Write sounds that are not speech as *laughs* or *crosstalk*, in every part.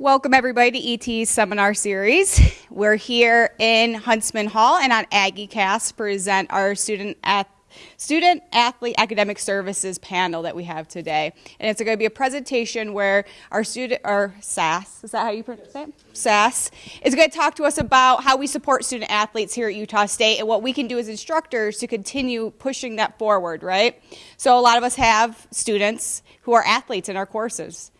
Welcome everybody to ET's seminar series. *laughs* We're here in Huntsman Hall and on AggieCast present our student ath- student athlete academic services panel that we have today. And it's going to be a presentation where our student or SAS, is that how you pronounce it? SAS is going to talk to us about how we support student athletes here at Utah State and what we can do as instructors to continue pushing that forward, right? So a lot of us have students who are athletes in our courses.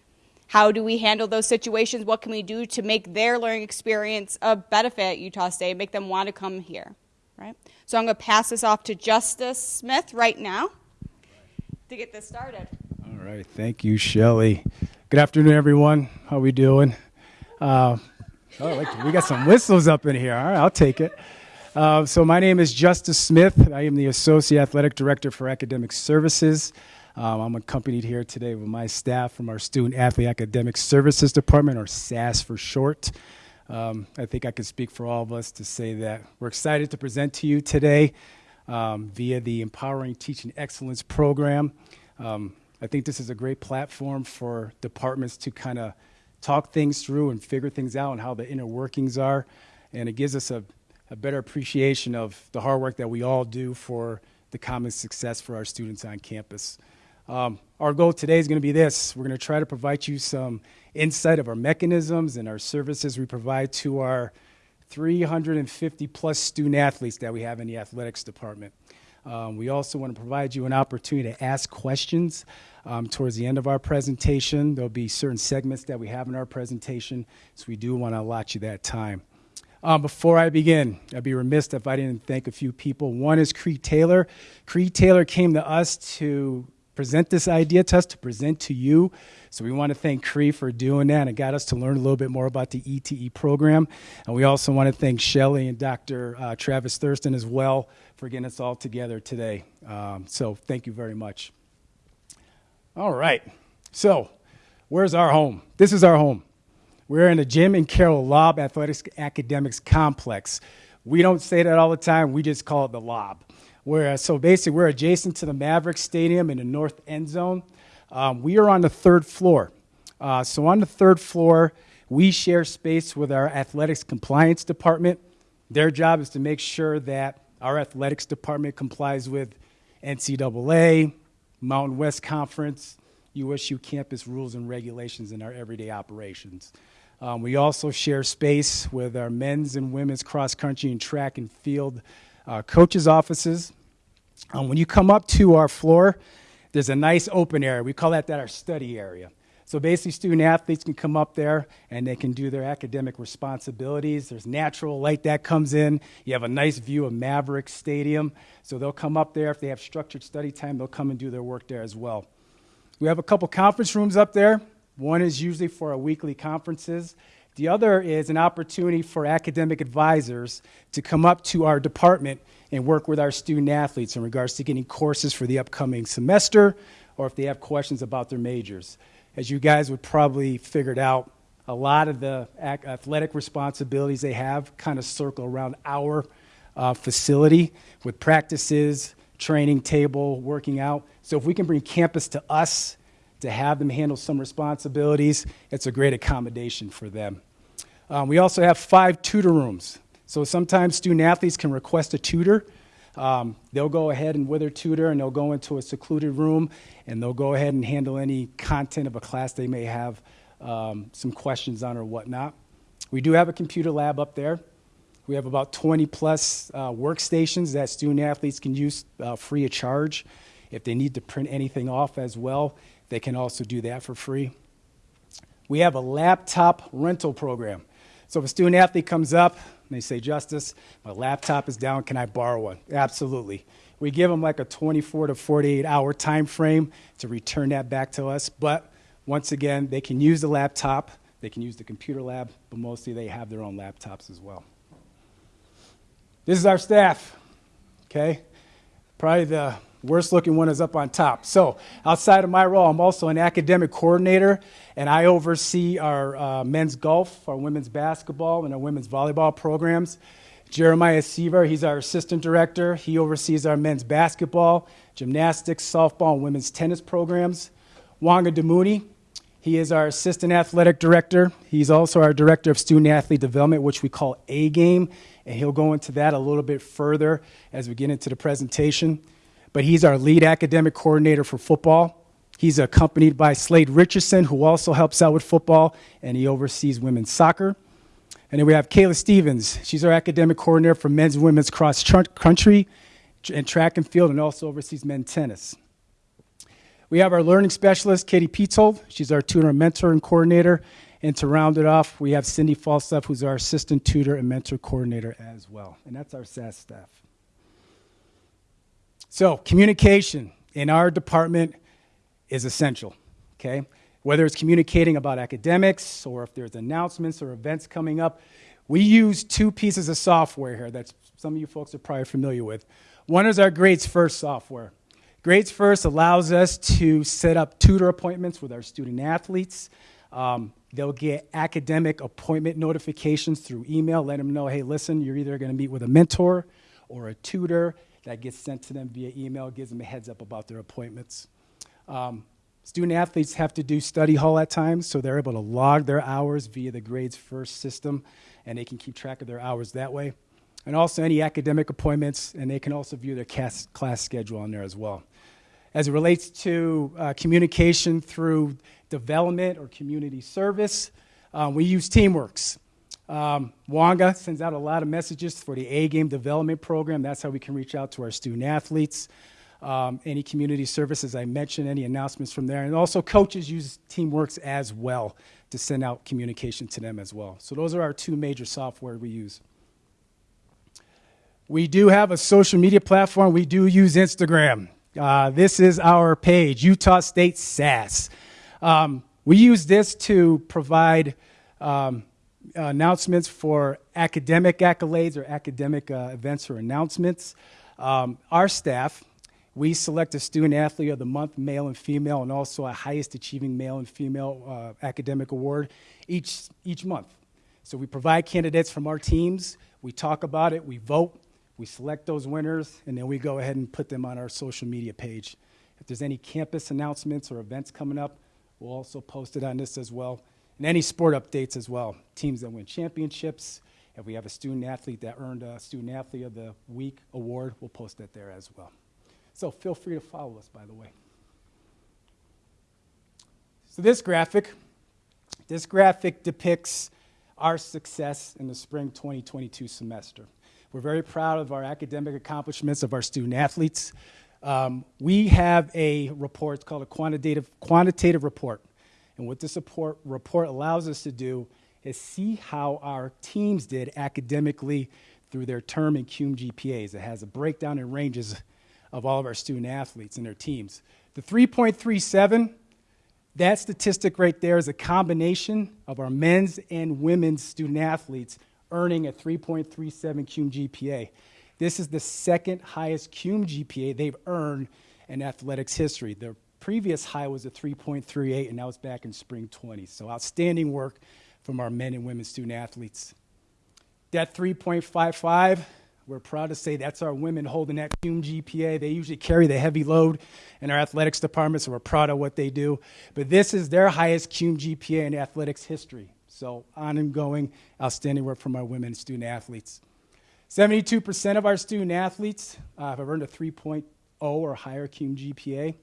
How do we handle those situations? What can we do to make their learning experience a benefit at Utah State, make them want to come here, right? So I'm going to pass this off to Justice Smith right now to get this started. All right, thank you, Shelly. Good afternoon, everyone. How are we doing? Uh, oh, like, we got some whistles up in here. All right, I'll take it. Uh, so my name is Justice Smith. I am the Associate Athletic Director for Academic Services. Um, I'm accompanied here today with my staff from our Student Athlete Academic Services Department, or SAS for short. Um, I think I can speak for all of us to say that we're excited to present to you today um, via the Empowering Teaching Excellence program. Um, I think this is a great platform for departments to kind of talk things through and figure things out and how the inner workings are. And it gives us a, a better appreciation of the hard work that we all do for the common success for our students on campus. Um, our goal today is going to be this. We're going to try to provide you some insight of our mechanisms and our services we provide to our 350 plus student athletes that we have in the athletics department. Um, we also want to provide you an opportunity to ask questions um, towards the end of our presentation. There'll be certain segments that we have in our presentation, so we do want to allot you that time. Um, before I begin, I'd be remiss if I didn't thank a few people. One is Cree Taylor. Cree Taylor came to us to present this idea to us, to present to you. So we want to thank Cree for doing that and got us to learn a little bit more about the ETE program. And we also want to thank Shelley and Dr. Uh, Travis Thurston as well for getting us all together today. Um, so thank you very much. All right. So where's our home? This is our home. We're in the Jim and Carol Laub Athletics Academics Complex. We don't say that all the time. We just call it the Laub. Where, so basically, we're adjacent to the Maverick Stadium in the north end zone. Um, we are on the third floor. Uh, so on the third floor, we share space with our athletics compliance department. Their job is to make sure that our athletics department complies with NCAA, Mountain West Conference, USU campus rules and regulations in our everyday operations. Um, we also share space with our men's and women's cross country and track and field uh, coaches' offices. Um, when you come up to our floor, there's a nice open area. We call that, that our study area. So basically, student athletes can come up there and they can do their academic responsibilities. There's natural light that comes in. You have a nice view of Maverick Stadium. So they'll come up there. If they have structured study time, they'll come and do their work there as well. We have a couple conference rooms up there. One is usually for our weekly conferences. The other is an opportunity for academic advisors to come up to our department and work with our student athletes in regards to getting courses for the upcoming semester or if they have questions about their majors. As you guys would probably figured out, a lot of the athletic responsibilities they have kind of circle around our uh, facility with practices, training table, working out. So if we can bring campus to us to have them handle some responsibilities, it's a great accommodation for them. Um, we also have five tutor rooms. So sometimes student athletes can request a tutor. Um, they'll go ahead and with their tutor and they'll go into a secluded room and they'll go ahead and handle any content of a class they may have um, some questions on or whatnot. We do have a computer lab up there. We have about 20 plus uh, workstations that student athletes can use uh, free of charge. If they need to print anything off as well, they can also do that for free. We have a laptop rental program. So if a student athlete comes up and they say, Justice, my laptop is down, can I borrow one? Absolutely. We give them like a 24 to 48 hour time frame to return that back to us. But once again, they can use the laptop, they can use the computer lab, but mostly they have their own laptops as well. This is our staff, okay? Probably the Worst looking one is up on top. So, outside of my role, I'm also an academic coordinator, and I oversee our uh, men's golf, our women's basketball, and our women's volleyball programs. Jeremiah Seaver, he's our assistant director. He oversees our men's basketball, gymnastics, softball, and women's tennis programs. Wanga Damuni, He is our assistant athletic director. He's also our director of student athlete development, which we call A Game, and he'll go into that a little bit further as we get into the presentation. But he's our lead academic coordinator for football. He's accompanied by Slade Richardson, who also helps out with football, and he oversees women's soccer. And then we have Kayla Stevens. She's our academic coordinator for men's and women's cross country and track and field, and also oversees men's tennis. We have our learning specialist, Katie Pietzold. She's our tutor, mentor, and coordinator. And to round it off, we have Cindy Falstaff, who's our assistant tutor and mentor coordinator as well. And that's our SAS staff. So, communication in our department is essential, okay? Whether it's communicating about academics or if there's announcements or events coming up, we use two pieces of software here that some of you folks are probably familiar with. One is our Grades First software. Grades First allows us to set up tutor appointments with our student athletes. Um, they'll get academic appointment notifications through email, let them know, hey, listen, you're either going to meet with a mentor or a tutor. That gets sent to them via email, gives them a heads up about their appointments. Um, student athletes have to do study hall at times, so they're able to log their hours via the Grades First system, and they can keep track of their hours that way. And also any academic appointments, and they can also view their class, schedule on there as well as it relates to uh, communication through development or community service. Um, we use Teamworks. Um, Wonga sends out a lot of messages for the A Game Development Program. That's how we can reach out to our student athletes. Um, any community services I mentioned, any announcements from there. And also, coaches use Teamworks as well to send out communication to them as well. So, those are our two major software we use. We do have a social media platform. We do use Instagram. Uh, this is our page, Utah State SAS. Um, we use this to provide um, announcements for academic accolades or academic uh, events or announcements. Um, our staff, we select a student athlete of the month, male and female, and also a highest achieving male and female uh, academic award each, each month. So we provide candidates from our teams, we talk about it, we vote, we select those winners, and then we go ahead and put them on our social media page. If there's any campus announcements or events coming up, we'll also post it on this as well. And any sport updates as well. Teams that win championships. If we have a student athlete that earned a Student Athlete of the Week award, we'll post that there as well. So feel free to follow us, by the way. So this graphic, this graphic depicts our success in the spring 2022 semester. We're very proud of our academic accomplishments of our student athletes. Um, we have a report, called a quantitative, quantitative report. And what this report, report allows us to do is see how our teams did academically through their term and CUME GPAs. It has a breakdown in ranges of all of our student athletes and their teams. The 3.37, that statistic right there is a combination of our men's and women's student athletes earning a 3.37 CUME GPA. This is the second highest CUME GPA they've earned in athletics history. Their previous high was a 3.38, and that was back in spring 20. So outstanding work from our men and women student athletes. That 3.55, we're proud to say that's our women holding that CUME GPA. They usually carry the heavy load in our athletics department, so we're proud of what they do. But this is their highest CUME GPA in athletics history. So ongoing, outstanding work from our women student athletes. 72% of our student athletes uh, have earned a 3.0 or higher CUME GPA.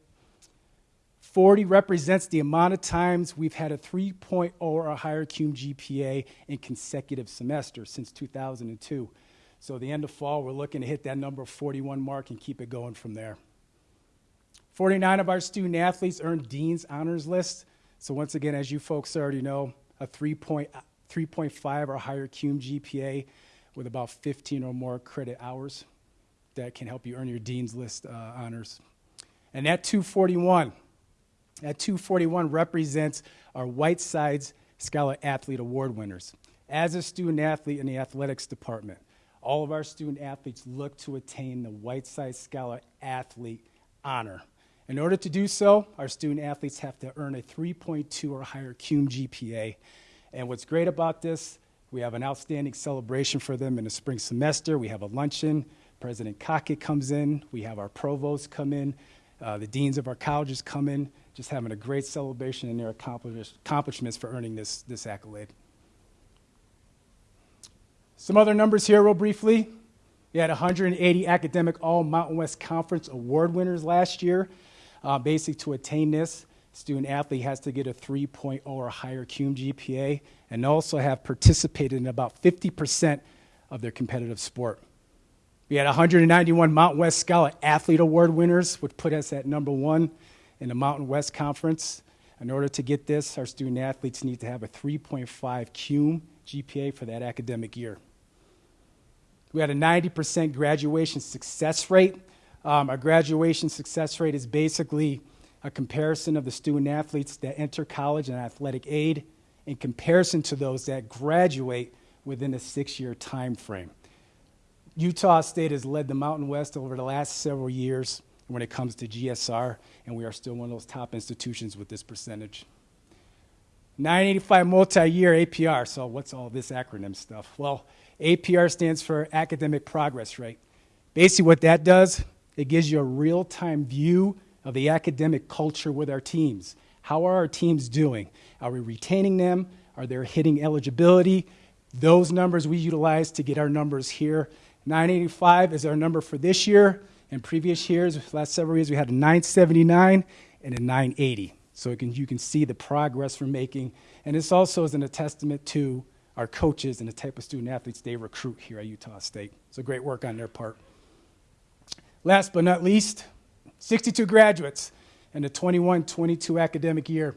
40 represents the amount of times we've had a 3.0 or higher CUME GPA in consecutive semesters since 2002. So the end of fall, we're looking to hit that number of 41 mark and keep it going from there. 49 of our student athletes earned Dean's Honors List. So once again, as you folks already know, a 3.5 or higher CUME GPA with about 15 or more credit hours that can help you earn your Dean's List uh, honors. And that 241, that 241 represents our Whitesides Scholar Athlete Award winners. As a student athlete in the athletics department, all of our student athletes look to attain the Whiteside Scholar Athlete honor. In order to do so, our student athletes have to earn a 3.2 or higher CUME GPA. And what's great about this, we have an outstanding celebration for them in the spring semester. We have a luncheon. President Kake comes in. We have our provost come in. Uh, the deans of our colleges come in, just having a great celebration in their accomplishments for earning this, this accolade. Some other numbers here, real briefly. We had 180 academic All Mountain West Conference award winners last year. Uh, basically, to attain this, student athlete has to get a 3.0 or higher CUME GPA and also have participated in about 50% of their competitive sport. We had 191 Mountain West Scholar Athlete Award winners, which put us at number one in the Mountain West Conference. In order to get this, our student athletes need to have a 3.5 CUME GPA for that academic year. We had a 90% graduation success rate. Um, our graduation success rate is basically a comparison of the student athletes that enter college and athletic aid in comparison to those that graduate within a six year time frame. Utah State has led the Mountain West over the last several years when it comes to GSR, and we are still one of those top institutions with this percentage. 985 multi year APR. So, what's all this acronym stuff? Well, APR stands for Academic Progress Rate. Basically, what that does, it gives you a real time view of the academic culture with our teams. How are our teams doing? Are we retaining them? Are they hitting eligibility? Those numbers we utilize to get our numbers here. 985 is our number for this year. In previous years, last several years, we had a 979 and a 980. So can, you can see the progress we're making. And this also is an, a testament to our coaches and the type of student athletes they recruit here at Utah State. So great work on their part. Last but not least, 62 graduates in the 21 22 academic year.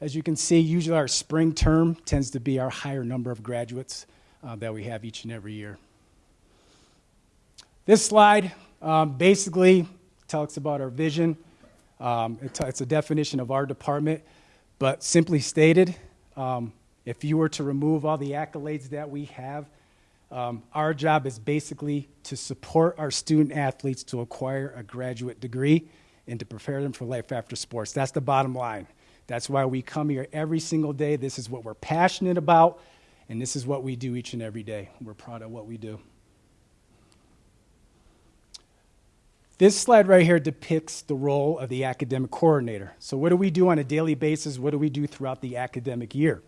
As you can see, usually our spring term tends to be our higher number of graduates uh, that we have each and every year. This slide um, basically talks about our vision. Um, it it's a definition of our department, but simply stated, um, if you were to remove all the accolades that we have, um, our job is basically to support our student athletes to acquire a graduate degree and to prepare them for life after sports. That's the bottom line. That's why we come here every single day. This is what we're passionate about, and this is what we do each and every day. We're proud of what we do. This slide right here depicts the role of the academic coordinator. So, what do we do on a daily basis? What do we do throughout the academic year?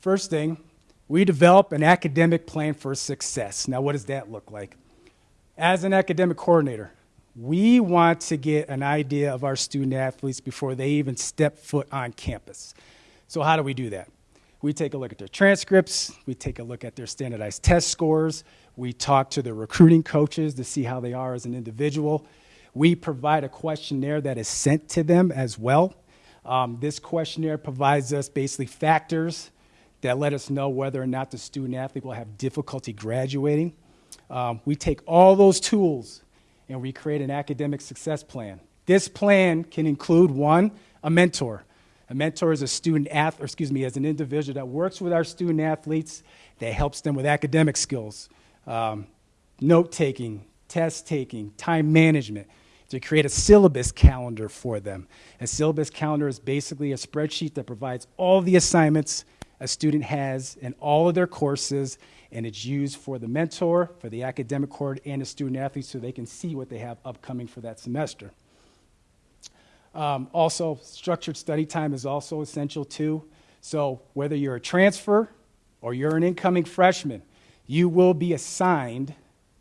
First thing, we develop an academic plan for success. Now, what does that look like? As an academic coordinator, we want to get an idea of our student athletes before they even step foot on campus. So, how do we do that? We take a look at their transcripts, we take a look at their standardized test scores, we talk to the recruiting coaches to see how they are as an individual. We provide a questionnaire that is sent to them as well. Um, this questionnaire provides us basically factors that let us know whether or not the student athlete will have difficulty graduating. Um, we take all those tools and we create an academic success plan. This plan can include one, a mentor. A mentor is a student athlete, excuse me, as an individual that works with our student athletes, that helps them with academic skills, um, note taking, test taking, time management, to create a syllabus calendar for them. A syllabus calendar is basically a spreadsheet that provides all the assignments a student has in all of their courses, and it's used for the mentor, for the academic court, and the student athlete so they can see what they have upcoming for that semester. Um, also, structured study time is also essential too. So, whether you're a transfer or you're an incoming freshman, you will be assigned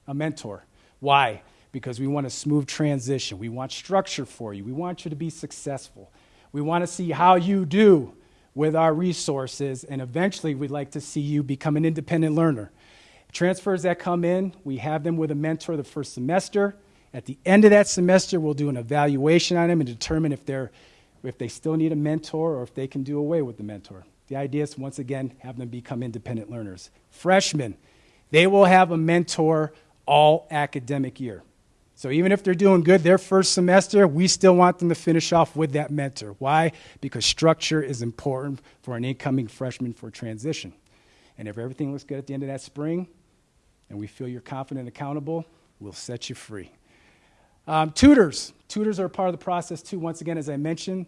a mentor. Why? Because we want a smooth transition. We want structure for you. We want you to be successful. We want to see how you do with our resources, and eventually we'd like to see you become an independent learner. Transfers that come in, we have them with a mentor the first semester. At the end of that semester, we'll do an evaluation on them and determine if, they're, if they still need a mentor or if they can do away with the mentor. The idea is, once again, have them become independent learners. Freshmen, they will have a mentor all academic year. So even if they're doing good their first semester, we still want them to finish off with that mentor. Why? Because structure is important for an incoming freshman for transition. And if everything looks good at the end of that spring, and we feel you're confident and accountable, we'll set you free. Um, tutors. Tutors are part of the process too. Once again, as I mentioned,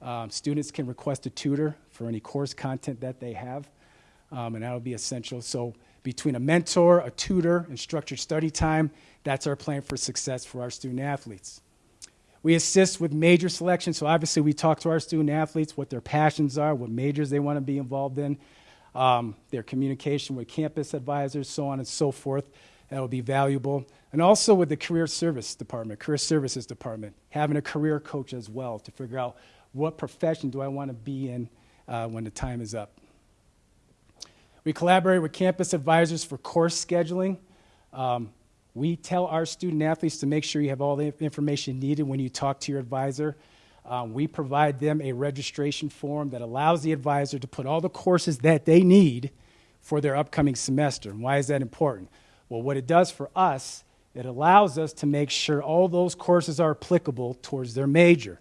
um, students can request a tutor for any course content that they have, um, and that'll be essential. So between a mentor, a tutor, and structured study time, that's our plan for success for our student athletes. We assist with major selection. So obviously, we talk to our student athletes what their passions are, what majors they want to be involved in, um, their communication with campus advisors, so on and so forth. That will be valuable. And also with the career service department, career services department, having a career coach as well to figure out what profession do I want to be in uh, when the time is up. We collaborate with campus advisors for course scheduling. Um, we tell our student athletes to make sure you have all the information needed when you talk to your advisor. Um, we provide them a registration form that allows the advisor to put all the courses that they need for their upcoming semester. And why is that important? Well, what it does for us, it allows us to make sure all those courses are applicable towards their major.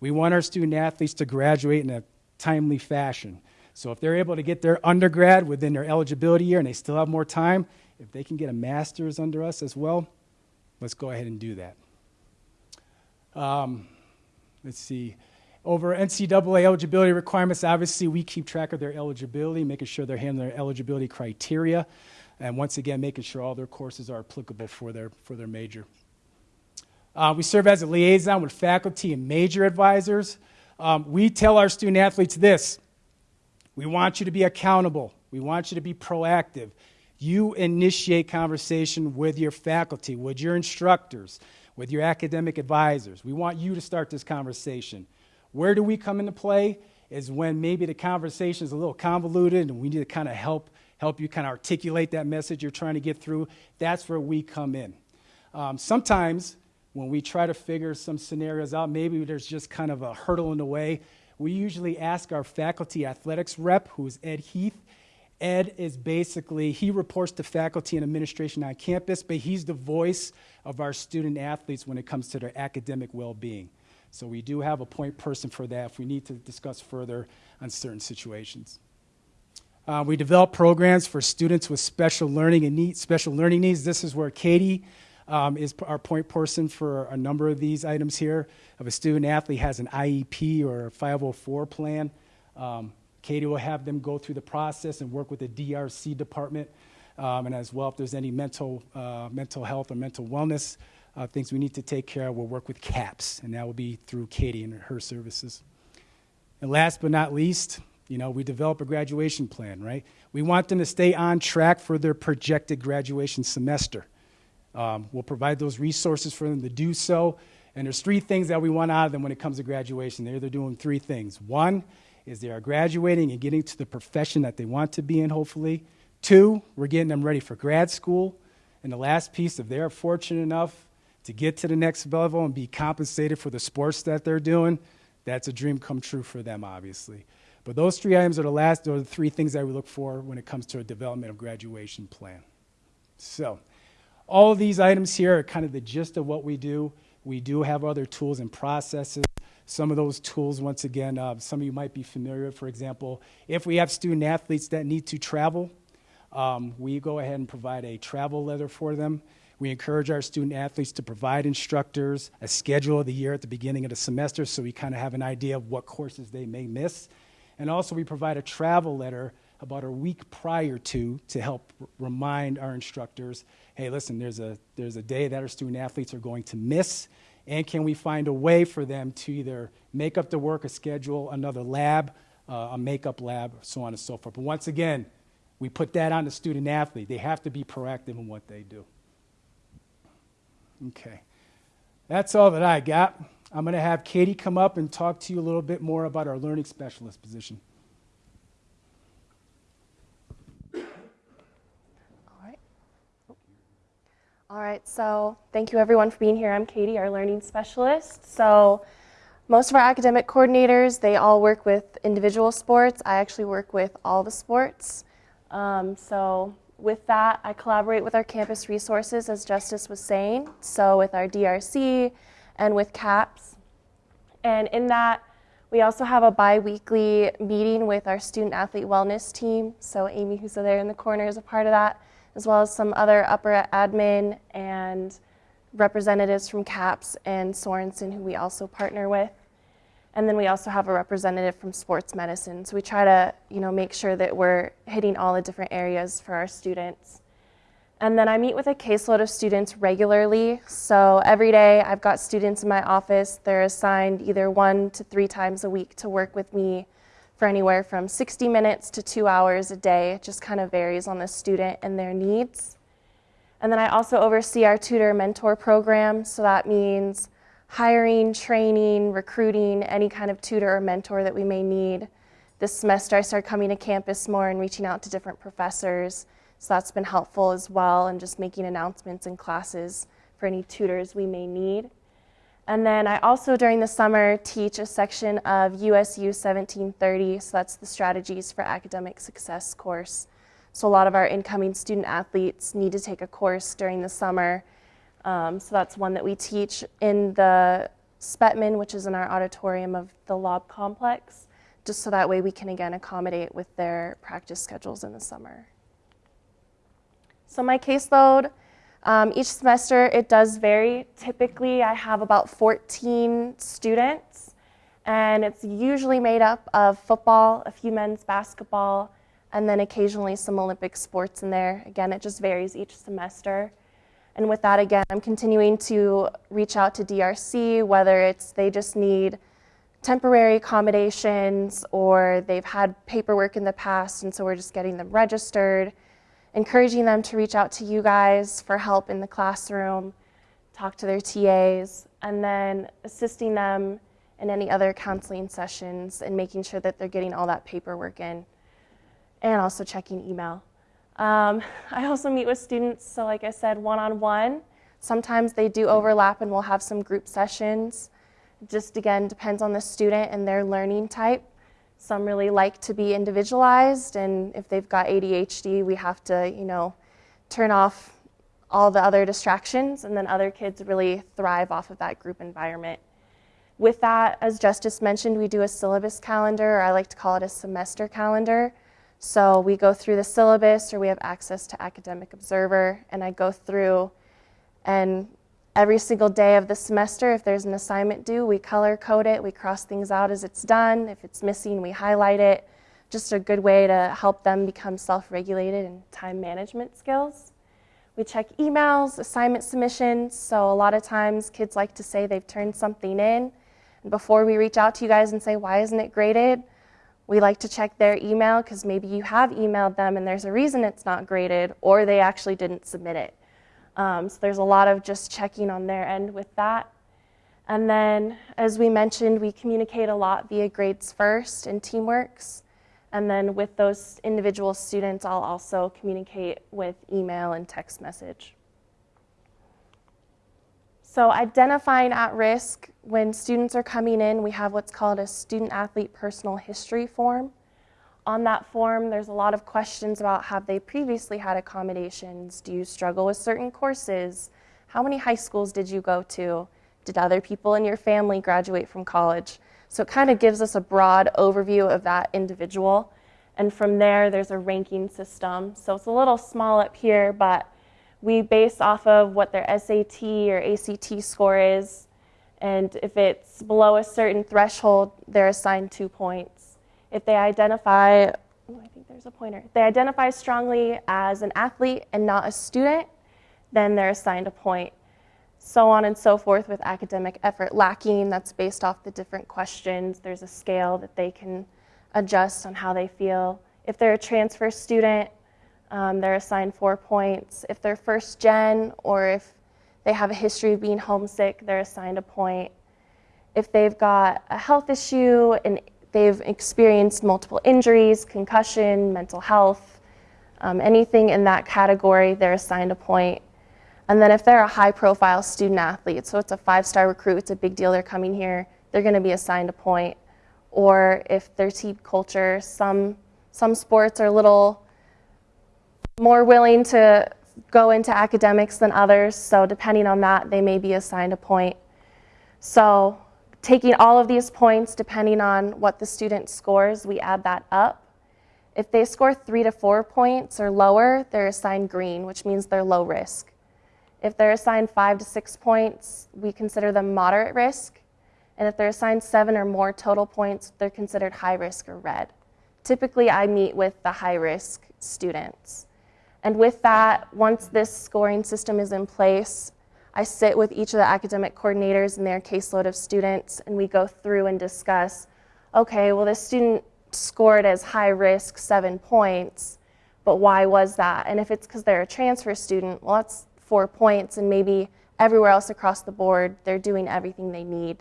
We want our student athletes to graduate in a timely fashion. So if they're able to get their undergrad within their eligibility year and they still have more time, if they can get a master's under us as well, let's go ahead and do that. Um, let's see. Over NCAA eligibility requirements, obviously, we keep track of their eligibility, making sure they're handling their eligibility criteria and once again, making sure all their courses are applicable for their, for their major. Uh, we serve as a liaison with faculty and major advisors. Um, we tell our student athletes this we want you to be accountable, we want you to be proactive. You initiate conversation with your faculty, with your instructors, with your academic advisors. We want you to start this conversation. Where do we come into play? Is when maybe the conversation is a little convoluted and we need to kind of help help you kind of articulate that message you're trying to get through. That's where we come in. Um, sometimes when we try to figure some scenarios out, maybe there's just kind of a hurdle in the way. We usually ask our faculty athletics rep, who is Ed Heath. Ed is basically, he reports to faculty and administration on campus, but he's the voice of our student athletes when it comes to their academic well being. So we do have a point person for that if we need to discuss further on certain situations. Uh, we develop programs for students with special learning and needs, special learning needs. This is where Katie um, is our point person for a number of these items here. If a student athlete has an IEP or a 504 plan, um, Katie will have them go through the process and work with the DRC department. Um, and as well, if there's any mental, uh, mental health or mental wellness uh, things we need to take care of, we'll work with CAPS, and that will be through Katie and her services. And last but not least, you know, we develop a graduation plan, right? We want them to stay on track for their projected graduation semester. Um, we'll provide those resources for them to do so. And there's three things that we want out of them when it comes to graduation. They're, they're doing three things. One is they are graduating and getting to the profession that they want to be in, hopefully. Two, we're getting them ready for grad school. And the last piece, if they're fortunate enough to get to the next level and be compensated for the sports that they're doing, that's a dream come true for them, obviously. But those three items are the last, are the three things that we look for when it comes to a development of graduation plan. So, all of these items here are kind of the gist of what we do. We do have other tools and processes. Some of those tools, once again, uh, some of you might be familiar. For example, if we have student athletes that need to travel, um, we go ahead and provide a travel letter for them. We encourage our student athletes to provide instructors a schedule of the year at the beginning of the semester so we kind of have an idea of what courses they may miss and also, we provide a travel letter about a week prior to to help remind our instructors hey, listen, there's a, there's a day that our student athletes are going to miss. And can we find a way for them to either make up the work, a schedule, another lab, uh, a makeup lab, so on and so forth. But once again, we put that on the student athlete. They have to be proactive in what they do. Okay. That's all that I got. I'm going to have Katie come up and talk to you a little bit more about our learning specialist position. All right, so thank you everyone for being here. I'm Katie, our learning specialist. So most of our academic coordinators, they all work with individual sports. I actually work with all the sports. Um, so with that, I collaborate with our campus resources, as Justice was saying. So with our DRC, and with CAPS. And in that, we also have a bi weekly meeting with our student athlete wellness team. So, Amy, who's there in the corner, is a part of that, as well as some other upper admin and representatives from CAPS and Sorenson, who we also partner with. And then we also have a representative from sports medicine. So we try to, you know, make sure that we're hitting all the different areas for our students. And then I meet with a caseload of students regularly. So every day I've got students in my office. They're assigned either one to three times a week to work with me for anywhere from 60 minutes to two hours a day. It just kind of varies on the student and their needs. And then I also oversee our tutor mentor program. So that means hiring, training, recruiting any kind of tutor or mentor that we may need. This semester I started coming to campus more and reaching out to different professors so that's been helpful as well, and just making announcements in classes for any tutors we may need. And then I also, during the summer, teach a section of USU 1730, so that's the Strategies for Academic Success course. So a lot of our incoming student athletes need to take a course during the summer. Um, so that's one that we teach in the Spetman, which is in our auditorium of the Laub Complex, just so that way we can again accommodate with their practice schedules in the summer. So my caseload, um, each semester it does vary. Typically I have about 14 students and it's usually made up of football, a few men's basketball, and then occasionally some Olympic sports in there. Again, it just varies each semester. And with that, again, I'm continuing to reach out to DRC, whether it's they just need temporary accommodations or they've had paperwork in the past, and so we're just getting them registered encouraging them to reach out to you guys for help in the classroom, talk to their TAs, and then assisting them in any other counseling sessions and making sure that they're getting all that paperwork in, and also checking email. Um, *laughs* I also meet with students, so like I said, one on one. Sometimes they do overlap and we'll have some group sessions. Just again, depends on the student and their learning type. Some really like to be individualized, and if they've got ADHD, we have to, you know, turn off all the other distractions, and then other kids really thrive off of that group environment. With that, as Justice mentioned, we do a syllabus calendar, or I like to call it a semester calendar. So we go through the syllabus, or we have access to Academic Observer, and I go through and Every single day of the semester, if there's an assignment due, we color code it, we cross things out as it's done. If it's missing, we highlight it. Just a good way to help them become self regulated and time management skills. We check emails, assignment submissions. So, a lot of times, kids like to say they've turned something in. And before we reach out to you guys and say, why isn't it graded? We like to check their email because maybe you have emailed them and there's a reason it's not graded, or they actually didn't submit it. Um, so there's a lot of just checking on their end with that. And then, as we mentioned, we communicate a lot via Grades First and Teamworks. And then with those individual students, I'll also communicate with email and text message. So identifying at risk, when students are coming in, we have what's called a student athlete personal history form on that form, there's a lot of questions about have they previously had accommodations? Do you struggle with certain courses? How many high schools did you go to? Did other people in your family graduate from college? So it kind of gives us a broad overview of that individual. And from there, there's a ranking system. So it's a little small up here, but we base off of what their SAT or ACT score is. And if it's below a certain threshold, they're assigned two points. If they identify, oh, I think there's a pointer. They identify strongly as an athlete and not a student, then they're assigned a point. So on and so forth with academic effort lacking, that's based off the different questions. There's a scale that they can adjust on how they feel. If they're a transfer student, um, they're assigned four points. If they're first gen or if they have a history of being homesick, they're assigned a point. If they've got a health issue, an they've experienced multiple injuries, concussion, mental health, um, anything in that category, they're assigned a point. And then if they're a high profile student athlete, so it's a five star recruit, it's a big deal they're coming here, they're going to be assigned a point. Or if they're team culture, some, some sports are a little more willing to go into academics than others, so depending on that, they may be assigned a point. So Taking all of these points, depending on what the student scores, we add that up. If they score three to four points or lower, they're assigned green, which means they're low risk. If they're assigned five to six points, we consider them moderate risk. And if they're assigned seven or more total points, they're considered high risk or red. Typically, I meet with the high risk students. And with that, once this scoring system is in place, I sit with each of the academic coordinators and their caseload of students, and we go through and discuss okay, well, this student scored as high risk seven points, but why was that? And if it's because they're a transfer student, well, that's four points, and maybe everywhere else across the board, they're doing everything they need.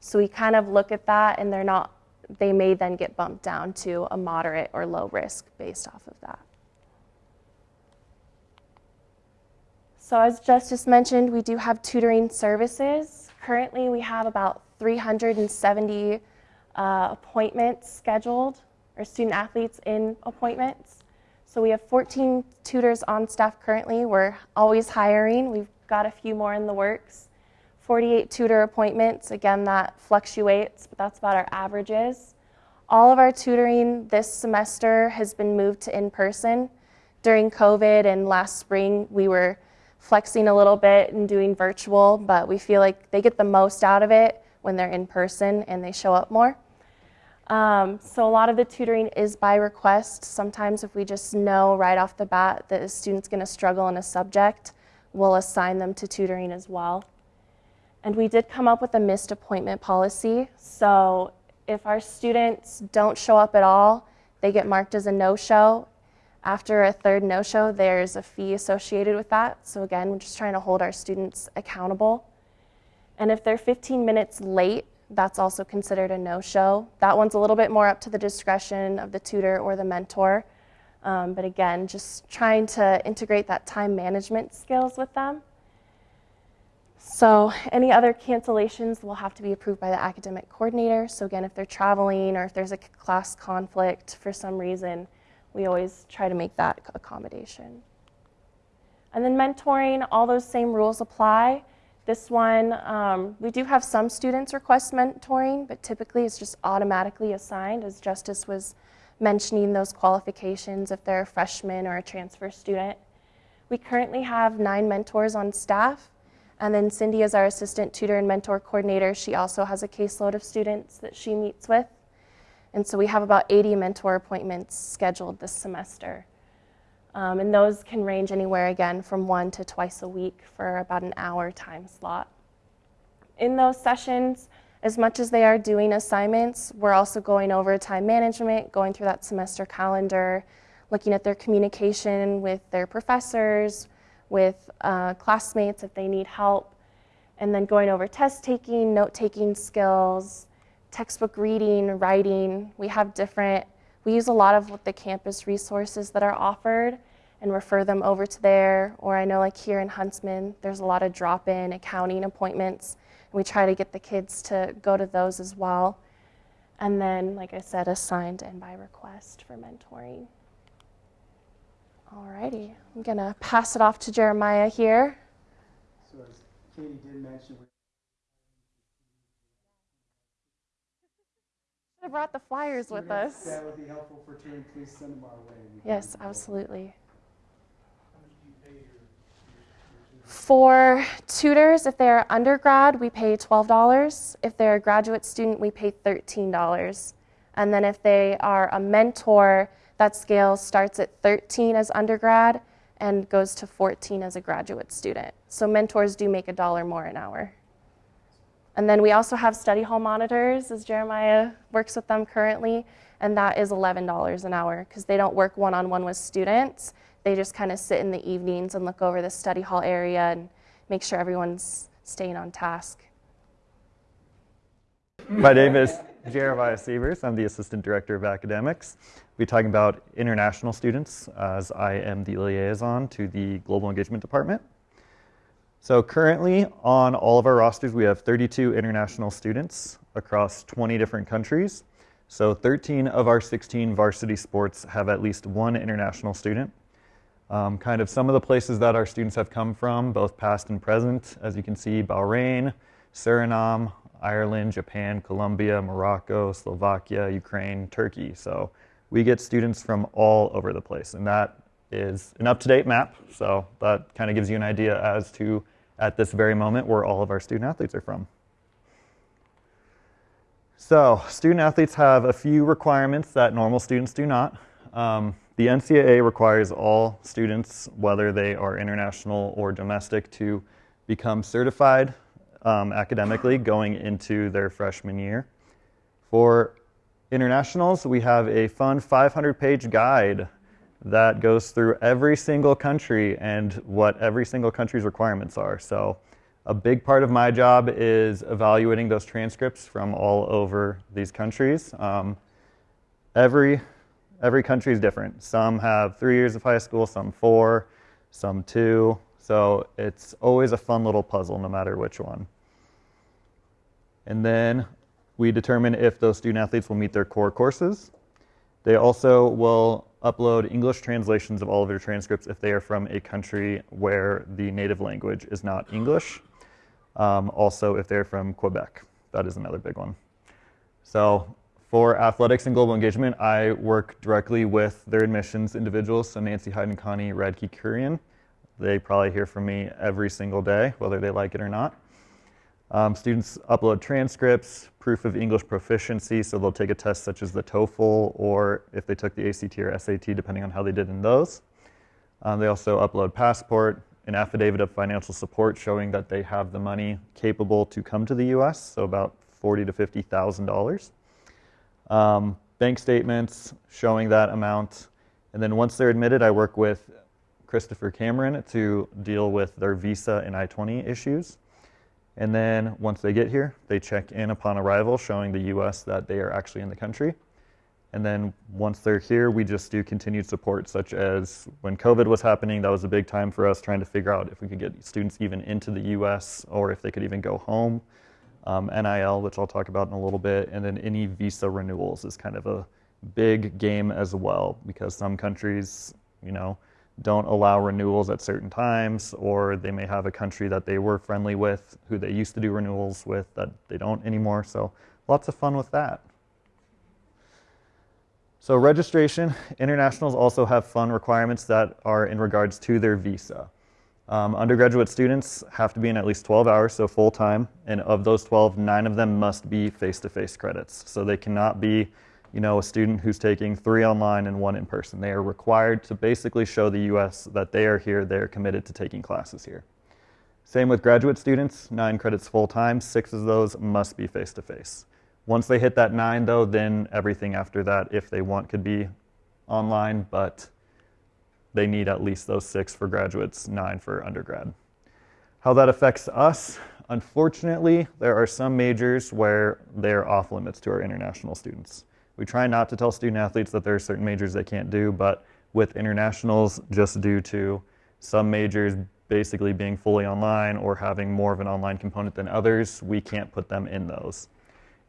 So we kind of look at that, and they're not, they may then get bumped down to a moderate or low risk based off of that. So as Justice mentioned, we do have tutoring services. Currently, we have about 370 uh, appointments scheduled, or student athletes in appointments. So we have 14 tutors on staff currently. We're always hiring. We've got a few more in the works. 48 tutor appointments. Again, that fluctuates, but that's about our averages. All of our tutoring this semester has been moved to in person. During COVID and last spring, we were flexing a little bit and doing virtual, but we feel like they get the most out of it when they're in person and they show up more. Um, so a lot of the tutoring is by request. Sometimes if we just know right off the bat that a student's going to struggle in a subject, we'll assign them to tutoring as well. And we did come up with a missed appointment policy. So if our students don't show up at all, they get marked as a no-show after a third no-show, there's a fee associated with that. So again, we're just trying to hold our students accountable. And if they're 15 minutes late, that's also considered a no-show. That one's a little bit more up to the discretion of the tutor or the mentor. Um, but again, just trying to integrate that time management skills with them. So any other cancellations will have to be approved by the academic coordinator. So again, if they're traveling or if there's a class conflict for some reason, we always try to make that accommodation. And then mentoring, all those same rules apply. This one, um, we do have some students request mentoring, but typically it's just automatically assigned, as Justice was mentioning those qualifications if they're a freshman or a transfer student. We currently have nine mentors on staff, and then Cindy is our assistant tutor and mentor coordinator. She also has a caseload of students that she meets with. And so we have about 80 mentor appointments scheduled this semester. Um, and those can range anywhere again from one to twice a week for about an hour time slot. In those sessions, as much as they are doing assignments, we're also going over time management, going through that semester calendar, looking at their communication with their professors, with uh, classmates if they need help, and then going over test taking, note taking skills, textbook reading, writing. We have different, we use a lot of the campus resources that are offered and refer them over to there. Or I know like here in Huntsman, there's a lot of drop-in accounting appointments. We try to get the kids to go to those as well. And then, like I said, assigned and by request for mentoring. Alrighty, I'm gonna pass it off to Jeremiah here. So as Katie did mention, have brought the flyers with us. That would be helpful for tutoring. Please send them our way. Yes, absolutely. For tutors, if they're undergrad, we pay $12. If they're a graduate student, we pay $13. And then if they are a mentor, that scale starts at 13 as undergrad and goes to 14 as a graduate student. So mentors do make a dollar more an hour. And then we also have study hall monitors, as Jeremiah works with them currently, and that is $11 an hour because they don't work one on one with students. They just kind of sit in the evenings and look over the study hall area and make sure everyone's staying on task. My name is Jeremiah Sievers. I'm the Assistant Director of Academics. We'll be talking about international students as I am the liaison to the Global Engagement Department. So currently on all of our rosters, we have 32 international students across 20 different countries. So 13 of our 16 varsity sports have at least one international student. Um, kind of some of the places that our students have come from, both past and present, as you can see, Bahrain, Suriname, Ireland, Japan, Colombia, Morocco, Slovakia, Ukraine, Turkey. So we get students from all over the place, and that is an up-to-date map. So that kind of gives you an idea as to at this very moment where all of our student athletes are from. So student athletes have a few requirements that normal students do not. Um, the NCAA requires all students, whether they are international or domestic, to become certified um, academically going into their freshman year. For internationals, we have a fun 500 page guide that goes through every single country and what every single country's requirements are. So, a big part of my job is evaluating those transcripts from all over these countries. Um, every every country is different. Some have three years of high school, some four, some two. So it's always a fun little puzzle, no matter which one. And then we determine if those student athletes will meet their core courses. They also will upload English translations of all of their transcripts if they are from a country where the native language is not English. Um, also, if they're from Quebec, that is another big one. So, for athletics and global engagement, I work directly with their admissions individuals, so Nancy Hyde and Connie Radke Kurian. They probably hear from me every single day, whether they like it or not. Um, students upload transcripts, proof of English proficiency, so they'll take a test such as the TOEFL or if they took the ACT or SAT, depending on how they did in those. Um, they also upload passport, an affidavit of financial support showing that they have the money capable to come to the U.S., so about forty to fifty thousand um, dollars. Bank statements showing that amount, and then once they're admitted, I work with Christopher Cameron to deal with their visa and I-20 issues. And then once they get here, they check in upon arrival, showing the US that they are actually in the country. And then once they're here, we just do continued support, such as when COVID was happening, that was a big time for us trying to figure out if we could get students even into the US or if they could even go home. Um, NIL, which I'll talk about in a little bit, and then any visa renewals is kind of a big game as well because some countries, you know, don't allow renewals at certain times, or they may have a country that they were friendly with who they used to do renewals with that they don't anymore. So lots of fun with that. So registration, internationals also have fun requirements that are in regards to their visa. Um, undergraduate students have to be in at least 12 hours, so full time, and of those 12, nine of them must be face-to-face credits. So they cannot be you know, a student who's taking three online and one in person. They are required to basically show the US that they are here, they are committed to taking classes here. Same with graduate students, nine credits full time, six of those must be face to face. Once they hit that nine, though, then everything after that, if they want, could be online, but they need at least those six for graduates, nine for undergrad. How that affects us, unfortunately, there are some majors where they're off limits to our international students. We try not to tell student athletes that there are certain majors they can't do, but with internationals, just due to some majors basically being fully online or having more of an online component than others, we can't put them in those.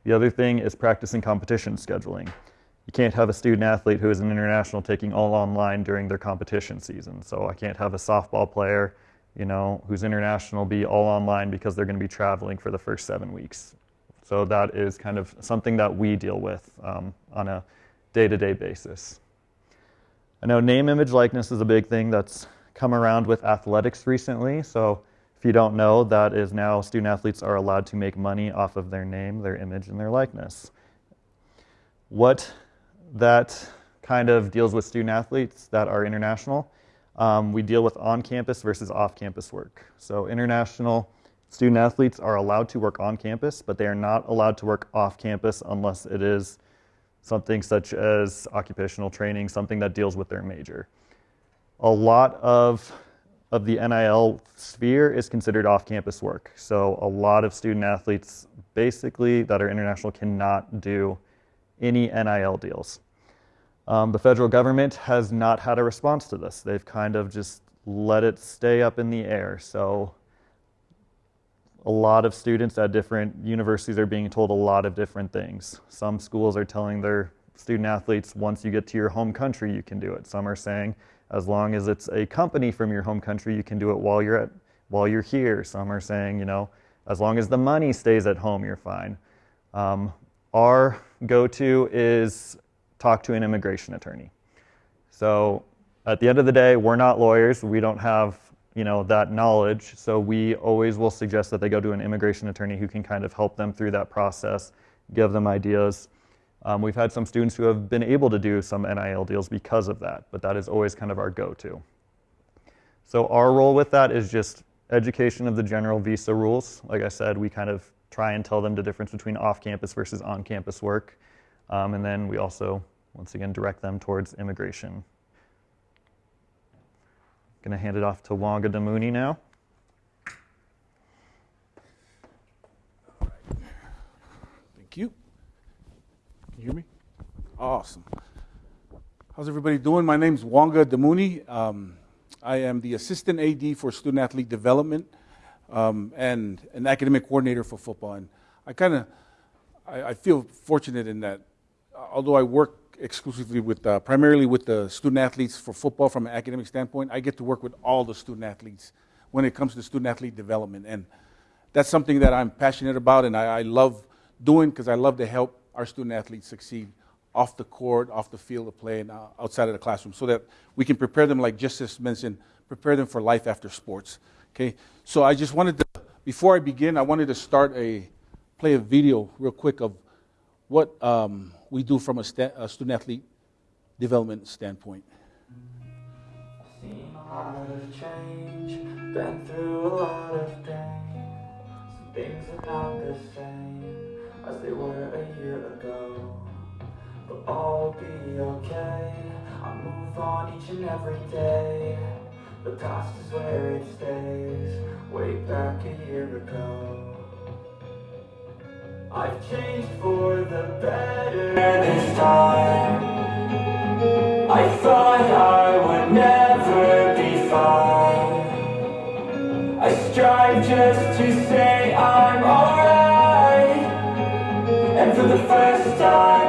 The other thing is practicing competition scheduling. You can't have a student athlete who is an international taking all online during their competition season. So I can't have a softball player, you know, who's international be all online because they're going to be traveling for the first seven weeks. So that is kind of something that we deal with um, on a day-to-day basis. I know name, image, likeness is a big thing that's come around with athletics recently. So if you don't know, that is now student athletes are allowed to make money off of their name, their image, and their likeness. What that kind of deals with student athletes that are international, um, we deal with on-campus versus off-campus work. So international Student athletes are allowed to work on campus, but they are not allowed to work off campus unless it is something such as occupational training, something that deals with their major. A lot of, of the NIL sphere is considered off campus work. So a lot of student athletes basically that are international cannot do any NIL deals. Um, the federal government has not had a response to this. They've kind of just let it stay up in the air. So a lot of students at different universities are being told a lot of different things. Some schools are telling their student athletes, once you get to your home country, you can do it. Some are saying, as long as it's a company from your home country, you can do it while you're at while you're here. Some are saying, you know, as long as the money stays at home, you're fine. Um, our go-to is talk to an immigration attorney. So at the end of the day, we're not lawyers. We don't have you know, that knowledge. So we always will suggest that they go to an immigration attorney who can kind of help them through that process, give them ideas. Um, we've had some students who have been able to do some NIL deals because of that, but that is always kind of our go-to. So our role with that is just education of the general visa rules. Like I said, we kind of try and tell them the difference between off-campus versus on-campus work. Um, and then we also, once again, direct them towards immigration. Going to hand it off to Wanga Damuni now. Thank you. Can you hear me? Awesome. How's everybody doing? My name's Wanga Damuni. Um, I am the assistant AD for student athlete development um, and an academic coordinator for football. And I kind of, I, I, feel fortunate in that, although I work exclusively with, uh, primarily with the student athletes for football from an academic standpoint, I get to work with all the student athletes when it comes to student athlete development. And that's something that I'm passionate about and I, I love doing because I love to help our student athletes succeed off the court, off the field of play, and uh, outside of the classroom so that we can prepare them, like Justice mentioned, prepare them for life after sports. Okay, so I just wanted to, before I begin, I wanted to start a, play a video real quick of what um, we do from a, sta- a student athlete development standpoint. Seen a lot of change, been through a lot of pain. Some things are not the same as they were a year ago. But all be okay. I move on each and every day. The past is where it stays. Way back a year ago. I've changed for the better this time. I thought I would never be fine. I strive just to say I'm alright. And for the first time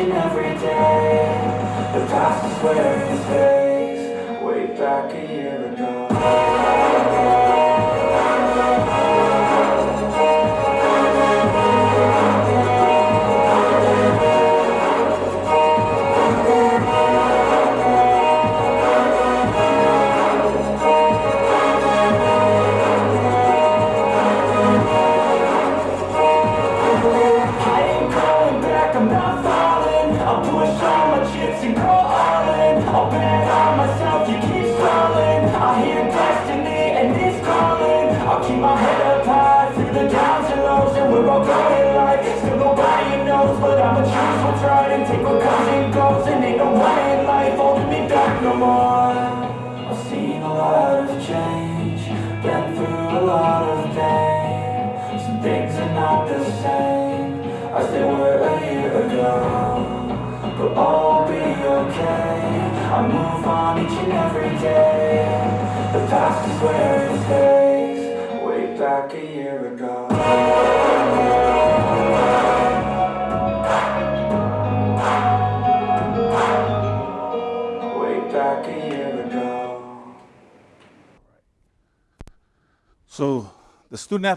every day. The past is where it stays. Way back a year ago.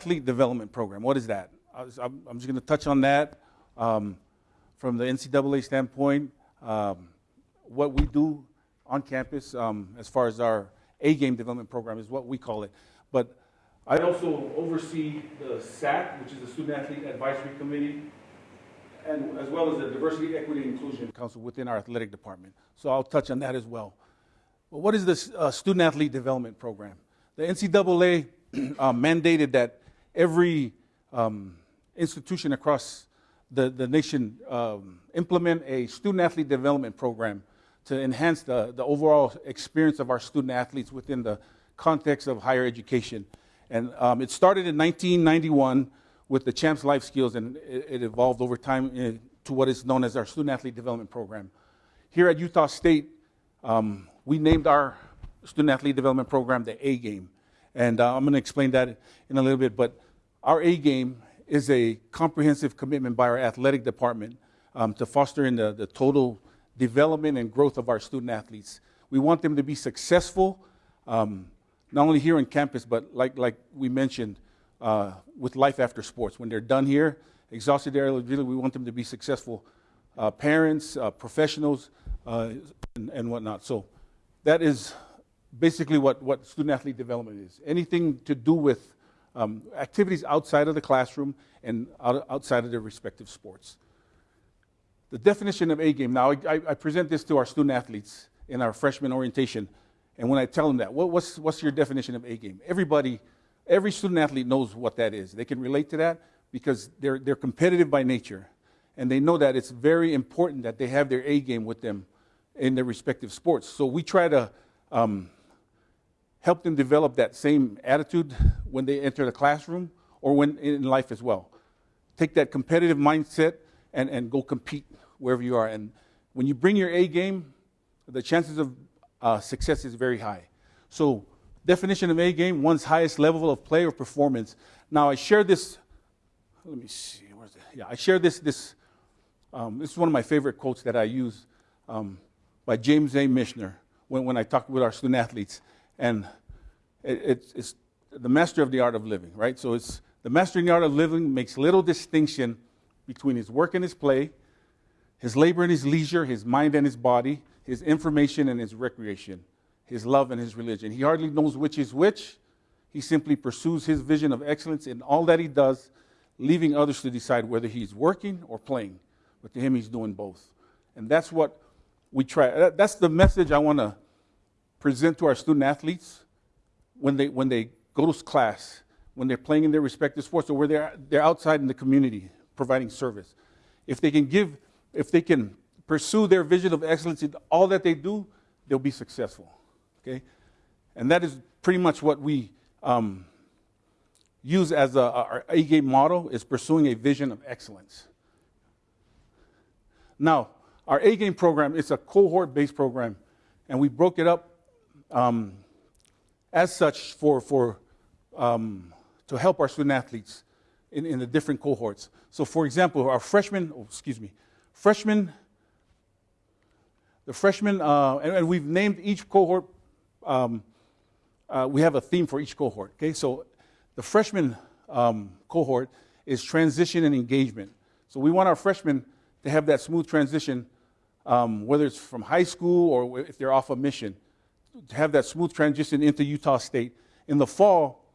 Athlete development program, what is that? I I'm just going to touch on that um, from the NCAA standpoint. Um, what we do on campus, um, as far as our A game development program, is what we call it. But I also oversee the SAC, which is the Student Athlete Advisory Committee, and as well as the Diversity, Equity, and Inclusion Council within our athletic department. So I'll touch on that as well. Well, what is this uh, student athlete development program? The NCAA *clears throat* uh, mandated that every um, institution across the, the nation um, implement a student athlete development program to enhance the, the overall experience of our student athletes within the context of higher education. And um, it started in 1991 with the Champs Life Skills, and it, it evolved over time uh, to what is known as our student athlete development program. Here at Utah State, um, we named our student athlete development program the A game. And uh, I'm going to explain that in a little bit. But our A game is a comprehensive commitment by our athletic department um, to fostering the, the total development and growth of our student athletes. We want them to be successful, um, not only here on campus, but like, like we mentioned, uh, with life after sports. When they're done here, exhausted their eligibility. We want them to be successful uh, parents, uh, professionals, uh, and, and whatnot. So that is basically what, what student athlete development is. Anything to do with um, activities outside of the classroom and out, outside of their respective sports. The definition of A game. Now, I, I, present this to our student athletes in our freshman orientation, and when I tell them that, what, what's, what's your definition of A game? Everybody, every student athlete knows what that is. They can relate to that because they're, they're competitive by nature, and they know that it's very important that they have their A game with them in their respective sports. So we try to um, help them develop that same attitude when they enter the classroom or when in life as well. Take that competitive mindset and, and go compete wherever you are. And when you bring your A game, the chances of uh, success is very high. So, definition of A game, one's highest level of play or performance. Now, I share this. Let me see. Where's it? Yeah, I share this. This. Um, this is one of my favorite quotes that I use um, by James A. Michener when, when I talk with our student athletes and it, it's, it's the master of the art of living, right? So it's the master in the art of living makes little distinction between his work and his play, his labor and his leisure, his mind and his body, his information and his recreation, his love and his religion. He hardly knows which is which. He simply pursues his vision of excellence in all that he does, leaving others to decide whether he's working or playing. But to him, he's doing both. And that's what we try. That's the message I want to present to our student athletes when they, when they go to class, when they're playing in their respective sports, or where they're, they're outside in the community providing service. If they can give, if they can pursue their vision of excellence in all that they do, they'll be successful. Okay? And that is pretty much what we um, use as a, our A game model is pursuing a vision of excellence. Now, our A game program is a cohort based program, and we broke it up um, as such for, for, um, to help our student athletes in, in the different cohorts. So, for example, our freshmen, oh, excuse me, freshmen, the freshmen, uh, and, and, we've named each cohort, um, uh, we have a theme for each cohort. Okay, so the freshman um, cohort is transition and engagement. So we want our freshmen to have that smooth transition, um, whether it's from high school or if they're off a mission have that smooth transition into Utah State. In the fall,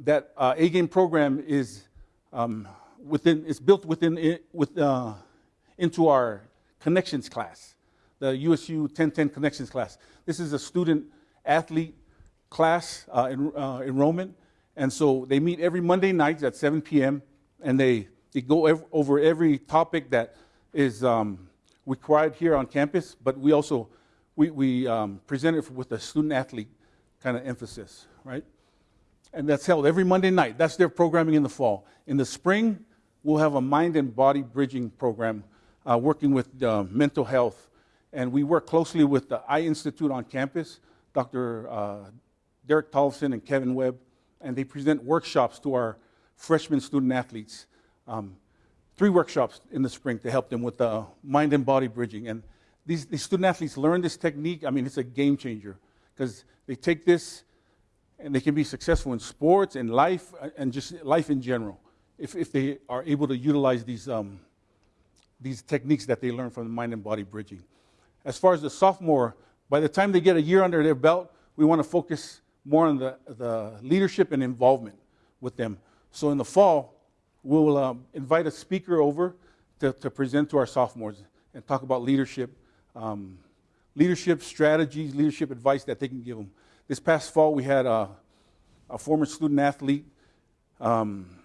that uh, A game program is um, within, it's built within, with, uh, into our connections class, the USU 1010 connections class. This is a student athlete class uh, uh, enrollment. And so they meet every Monday night at 7 p.m. and they, they go ev- over every topic that is um, required here on campus, but we also we, we um, present it with a student athlete kind of emphasis, right? And that's held every Monday night. That's their programming in the fall. In the spring, we'll have a mind and body bridging program uh, working with uh, mental health. And we work closely with the Eye Institute on campus, Dr. Uh, Derek Tolson and Kevin Webb, and they present workshops to our freshman student athletes. Um, three workshops in the spring to help them with uh, mind and body bridging. And these, these student athletes learn this technique. I mean, it's a game changer because they take this and they can be successful in sports and life uh, and just life in general if, if they are able to utilize these, um, these techniques that they learn from the mind and body bridging. As far as the sophomore, by the time they get a year under their belt, we want to focus more on the, the leadership and involvement with them. So in the fall, we'll um, invite a speaker over to, to present to our sophomores and talk about leadership um, leadership strategies, leadership advice that they can give them. This past fall, we had a, a former student athlete. Um,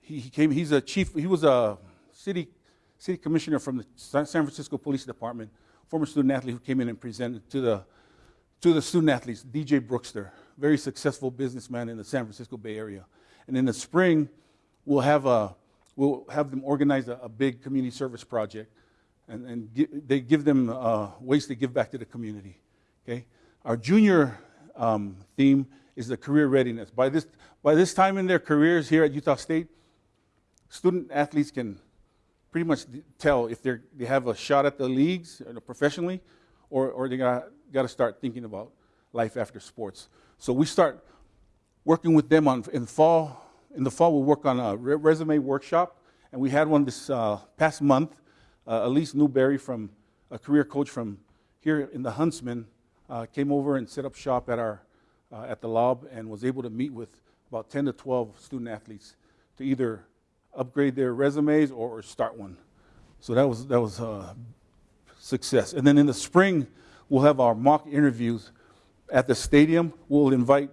he, he, came. He's a chief. He was a city city commissioner from the San Francisco Police Department. Former student athlete who came in and presented to the to the student athletes. DJ Brookster, very successful businessman in the San Francisco Bay Area. And in the spring, we'll have a we'll have them organize a, a big community service project and, and gi- they give them uh, ways to give back to the community. Okay, our junior um, theme is the career readiness. By this by this time in their careers here at Utah State, student athletes can pretty much tell if they they have a shot at the leagues professionally, or or they got got to start thinking about life after sports. So we start working with them on in fall in the fall, we'll work on a re- resume workshop, and we had one this uh, past month. Uh, Elise Newberry, from a career coach from here in the Huntsman, uh, came over and set up shop at our uh, at the Laub and was able to meet with about 10 to 12 student athletes to either upgrade their resumes or, or start one. So that was that was uh, success. And then in the spring, we'll have our mock interviews at the stadium. We'll invite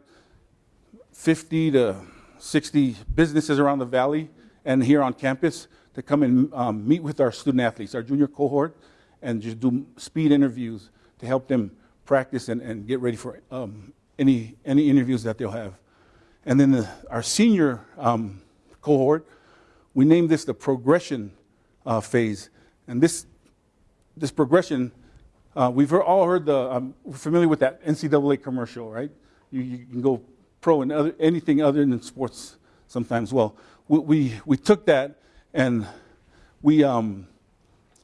50 to 60 businesses around the valley and here on campus to come and um, meet with our student athletes, our junior cohort, and just do speed interviews to help them practice and, and get ready for um, any, any interviews that they'll have. And then the, our senior um, cohort, we named this the progression uh, phase. And this, this progression, uh, we've all heard the, um, we're familiar with that NCAA commercial, right? You, you can go pro in other, anything other than sports sometimes. Well, we, we, we took that and we, um,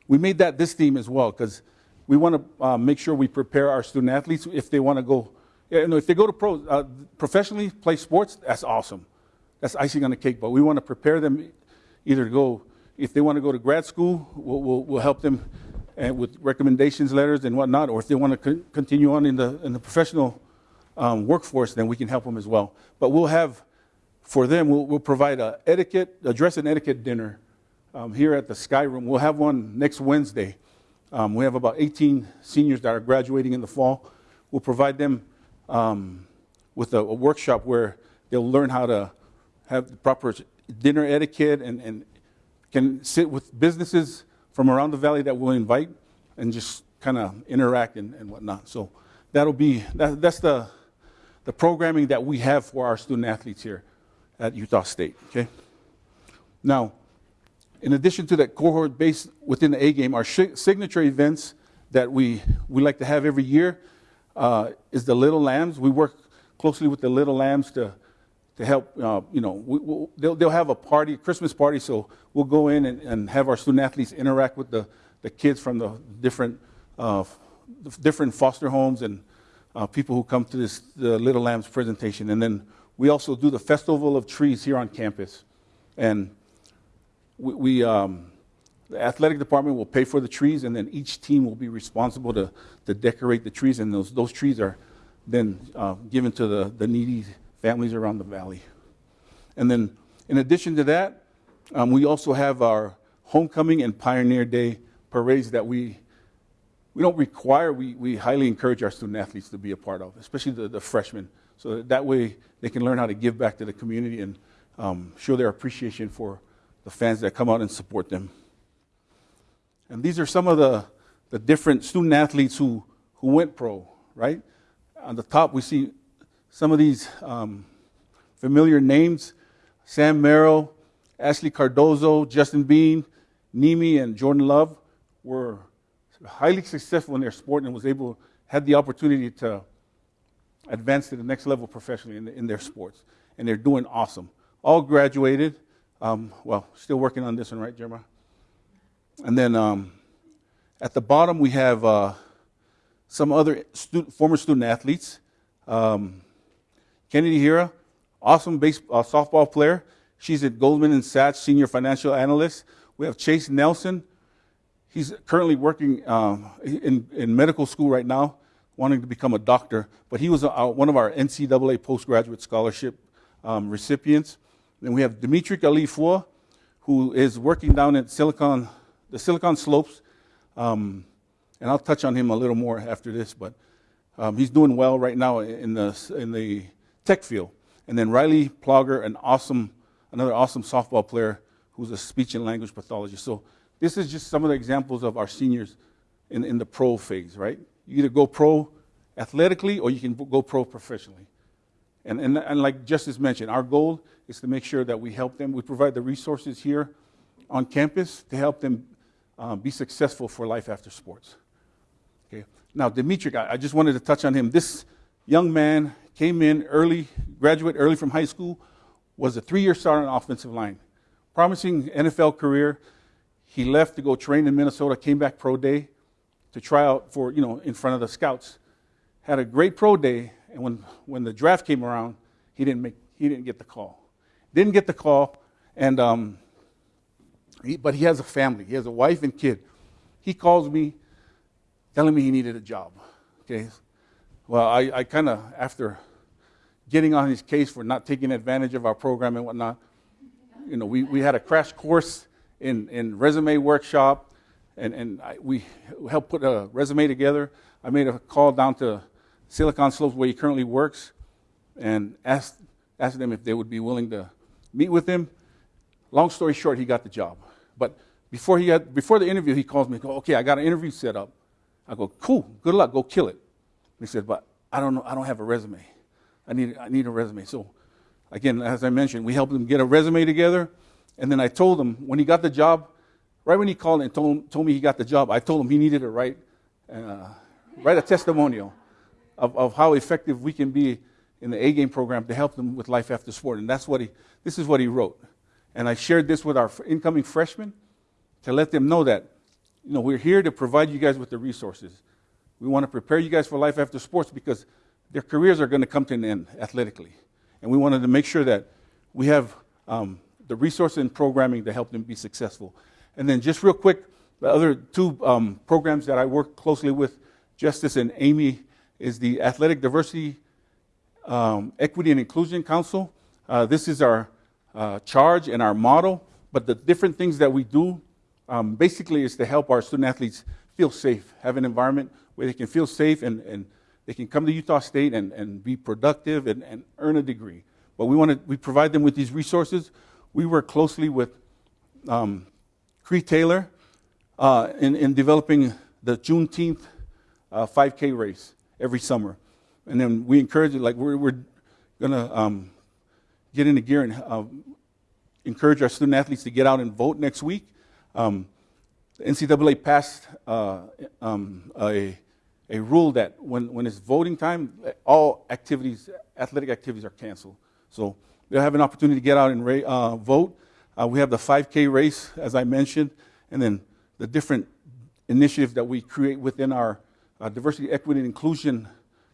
we made that this theme as well because we want to uh, make sure we prepare our student athletes if they want to go, you know, if they go to pro, uh, professionally play sports, that's awesome. That's icing on the cake. But we want to prepare them either to go, if they want to go to grad school, we'll, we'll, we'll help them and with recommendations letters and whatnot, or if they want to con- continue on in the, in the professional um, workforce, then we can help them as well. But we'll have, for them, we'll, we'll provide a etiquette, a dress and etiquette dinner um, here at the Sky Room. We'll have one next Wednesday. Um, we have about 18 seniors that are graduating in the fall. We'll provide them um, with a, a workshop where they'll learn how to have the proper dinner etiquette and, and can sit with businesses from around the valley that we'll invite and just kind of interact and, and whatnot. So that'll be that, that's the the programming that we have for our student athletes here at Utah State. Okay. Now, in addition to that cohort based within the A game, our signature events that we we like to have every year uh, is the Little Lambs. We work closely with the Little Lambs to to help. Uh, you know, we, we'll, they'll they'll have a party, Christmas party. So we'll go in and, and have our student athletes interact with the the kids from the different uh, different foster homes and uh, people who come to this the Little Lambs presentation. And then we also do the Festival of Trees here on campus. And we, we um, the athletic department will pay for the trees, and then each team will be responsible to, to decorate the trees. And those, those trees are then uh, given to the, the needy families around the valley. And then, in addition to that, um, we also have our Homecoming and Pioneer Day parades that we we don't require, we, we highly encourage our student athletes to be a part of, especially the, the freshmen. So that, that way they can learn how to give back to the community and um, show their appreciation for the fans that come out and support them. And these are some of the, the different student athletes who, who went pro, right? On the top, we see some of these um, familiar names Sam Merrill, Ashley Cardozo, Justin Bean, Nimi, and Jordan Love were highly successful in their sport and was able had the opportunity to advance to the next level professionally in, in their sports, and they're doing awesome. All graduated. Um, well, still working on this one, right, Jeremiah? And then um, at the bottom we have uh, some other stu- former student athletes. Um, Kennedy Hira, awesome base, uh, softball player. She's at Goldman and Sachs, senior financial analyst. We have Chase Nelson, He's currently working um, in, in medical school right now, wanting to become a doctor. But he was a, one of our NCAA postgraduate scholarship um, recipients. Then we have Dimitri Ali'ifua, who is working down at Silicon, the Silicon Slopes. Um, and I'll touch on him a little more after this, but um, he's doing well right now in the, in the tech field. And then Riley Plogger, an awesome, another awesome softball player who's a speech and language pathologist. So this is just some of the examples of our seniors in, in the pro phase, right? You either go pro athletically or you can go pro professionally. And, and, and like Justice mentioned, our goal is to make sure that we help them. We provide the resources here on campus to help them um, be successful for life after sports. Okay. Now, Dimitri, I, I just wanted to touch on him. This young man came in early, graduate early from high school, was a three-year starter on offensive line. Promising NFL career, he left to go train in Minnesota, came back pro day to try out for, you know, in front of the scouts. Had a great pro day, and when, when the draft came around, he didn't, make, he didn't get the call. Didn't get the call, and um, he, but he has a family. He has a wife and kid. He calls me, telling me he needed a job. Okay, well, I, I kind of after getting on his case for not taking advantage of our program and whatnot, you know, we, we had a crash course in, in resume workshop, and, and I, we helped put a resume together. I made a call down to Silicon Slopes where he currently works and asked, asked them if they would be willing to meet with him. Long story short, he got the job. But before, he before the interview, he calls me, go, okay, I got an interview set up. I go, cool, good luck, go kill it. He said, but I don't know, I don't have a resume. I need, I need a resume. So again, as I mentioned, we helped him get a resume together. And then I told him when he got the job, right when he called and told, told me he got the job, I told him he needed to write, uh, write a testimonial of, of how effective we can be in the A game program to help them with life after sport. And that's what he, this is what he wrote. And I shared this with our incoming freshmen to let them know that, you know, we're here to provide you guys with the resources. We want to prepare you guys for life after sports because their careers are going to come to an end athletically. And we wanted to make sure that we have um, the resources and programming to help them be successful. And then, just real quick, the other two um, programs that I work closely with, Justice and Amy, is the Athletic Diversity, um, Equity, and Inclusion Council. Uh, this is our uh, charge and our model, but the different things that we do um, basically is to help our student athletes feel safe, have an environment where they can feel safe and, and they can come to Utah State and, and be productive and, and earn a degree. But we want to we provide them with these resources. We work closely with um, Cree Taylor uh, in, in developing the Juneteenth uh, 5K race every summer. And then we encourage it, like we're, we're going to um, get into gear and uh, encourage our student athletes to get out and vote next week. Um, the NCAA passed uh, um, a, a rule that when, when it's voting time, all activities, athletic activities are canceled. So they'll have an opportunity to get out and uh, vote. Uh, we have the 5K race, as I mentioned, and then the different initiatives that we create within our uh, Diversity, Equity, and Inclusion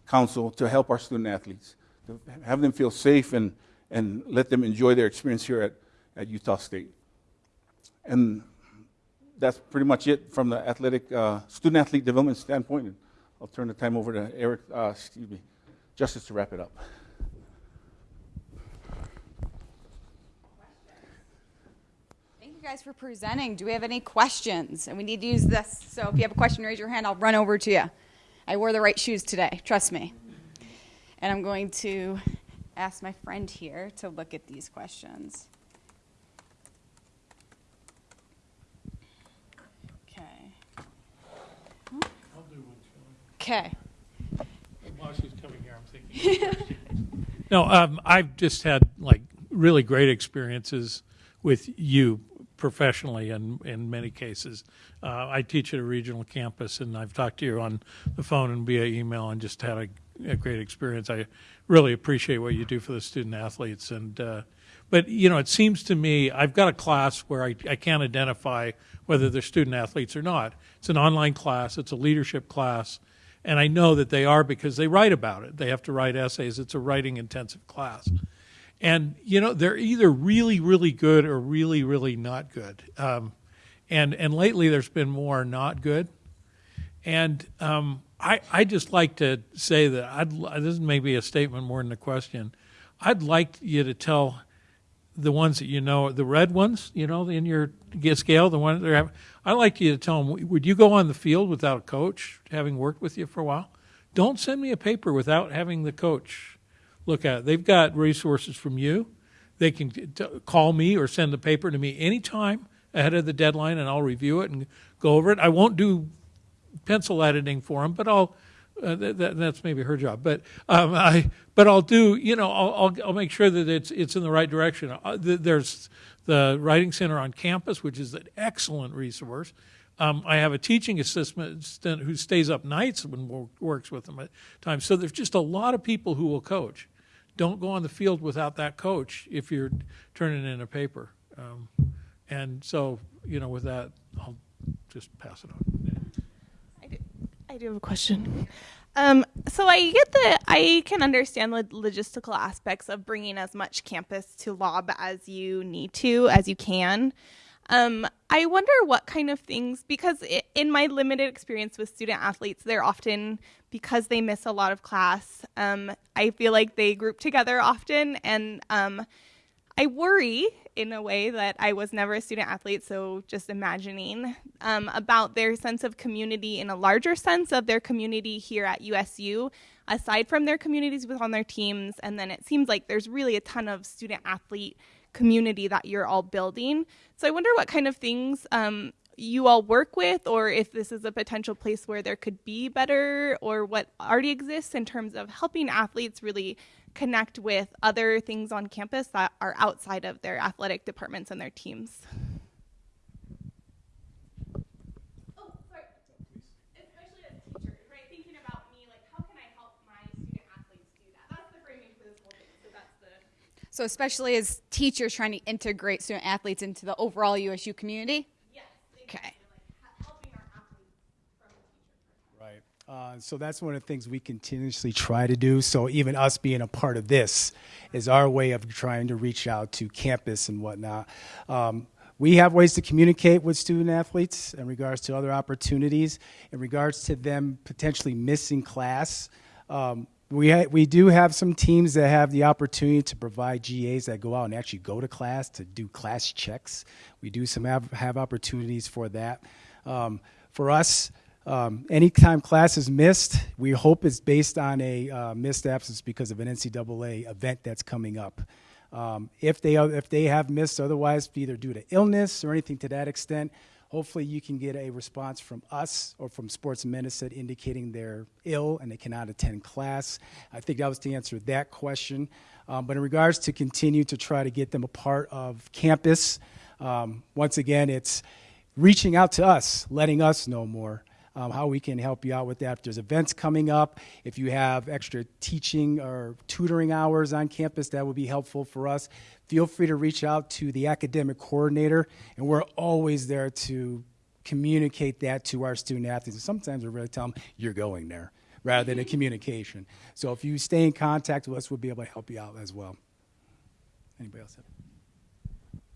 Council to help our student athletes, to have them feel safe and, and let them enjoy their experience here at, at Utah State. And that's pretty much it from the athletic, uh, student athlete development standpoint. And I'll turn the time over to Eric, uh, excuse me, Justice to wrap it up. Thank you guys for presenting. Do we have any questions? And we need to use this. So if you have a question, raise your hand. I'll run over to you. I wore the right shoes today. Trust me. And I'm going to ask my friend here to look at these questions. Okay. I'll do one, Okay. While she's coming here, I'm thinking. *laughs* no, um, I've just had like really great experiences with you professionally in, in many cases. Uh, I teach at a regional campus, and I've talked to you on the phone and via email, and just had a, a great experience. I really appreciate what you do for the student athletes, and uh, but you know, it seems to me I've got a class where I, I can't identify whether they're student athletes or not. It's an online class. It's a leadership class. And I know that they are because they write about it. They have to write essays. It's a writing intensive class. And, you know, they're either really, really good or really, really not good. Um, and, and lately there's been more not good. And um, I, I just like to say that I'd, this is maybe a statement more than a question. I'd like you to tell the ones that you know, the red ones, you know, in your scale, the ones that are, I'd like you to tell them, would you go on the field without a coach, having worked with you for a while? Don't send me a paper without having the coach look at it. They've got resources from you. They can t- call me or send the paper to me anytime ahead of the deadline, and I'll review it and go over it. I won't do pencil editing for them, but I'll uh, that, that, that's maybe her job, but um, I, but I'll do, you know, I'll, I'll, I'll make sure that it's it's in the right direction. Uh, th- there's the Writing Center on campus, which is an excellent resource. Um, I have a teaching assistant who stays up nights and works with them at times. So there's just a lot of people who will coach. Don't go on the field without that coach if you're turning in a paper. Um, and so, you know, with that, I'll just pass it on. I do, I do have a question. Um, so I get that I can understand the logistical aspects of bringing as much campus to Laub as you need to, as you can. Um, I wonder what kind of things, because i in my limited experience with student athletes, they're often, because they miss a lot of class, um, I feel like they group together often. And um, I worry in a way that I was never a student athlete, so just imagining um, about their sense of community in a larger sense of their community here at USU, aside from their communities with on their teams. And then it seems like there's really a ton of student athlete community that you're all building. So I wonder what kind of things um, you all work with, or if this is a potential place where there could be better, or what already exists in terms of helping athletes really connect with other things on campus that are outside of their athletic departments and their teams. Oh, sorry. Especially as teachers, right? Thinking about me, like, how can I help my student athletes do that? That's the framing for this whole thing. So that's the. So especially as teachers trying to integrate student athletes into the overall USU community. Yes. Okay. Like ha- helping our athletes from the teacher. Right. Uh, so that's one of the things we continuously try to do. So even us being a part of this is our way of trying to reach out to campus and whatnot. Um, we have ways to communicate with student athletes in regards to other opportunities, in regards to them potentially missing class. Um, we, we do have some teams that have the opportunity to provide GAs that go out and actually go to class to do class checks. We do some have, have opportunities for that. Um, for us, um, anytime class is missed, we hope it's based on a uh, missed absence because of an NCAA event that's coming up. Um, if they if they have missed otherwise, either due to illness or anything to that extent, hopefully you can get a response from us or from Sports Medicine indicating they're ill and they cannot attend class. I think that was the answer to that question. Um, but in regards to continue to try to get them a part of campus, um, once again, it's reaching out to us, letting us know more um, how we can help you out with that. If there's events coming up, if you have extra teaching or tutoring hours on campus, that would be helpful for us. Feel free to reach out to the academic coordinator, and we're always there to communicate that to our student athletes. And sometimes we really tell them, you're going there, rather than a communication. So if you stay in contact with us, we'll be able to help you out as well. Anybody else? Have?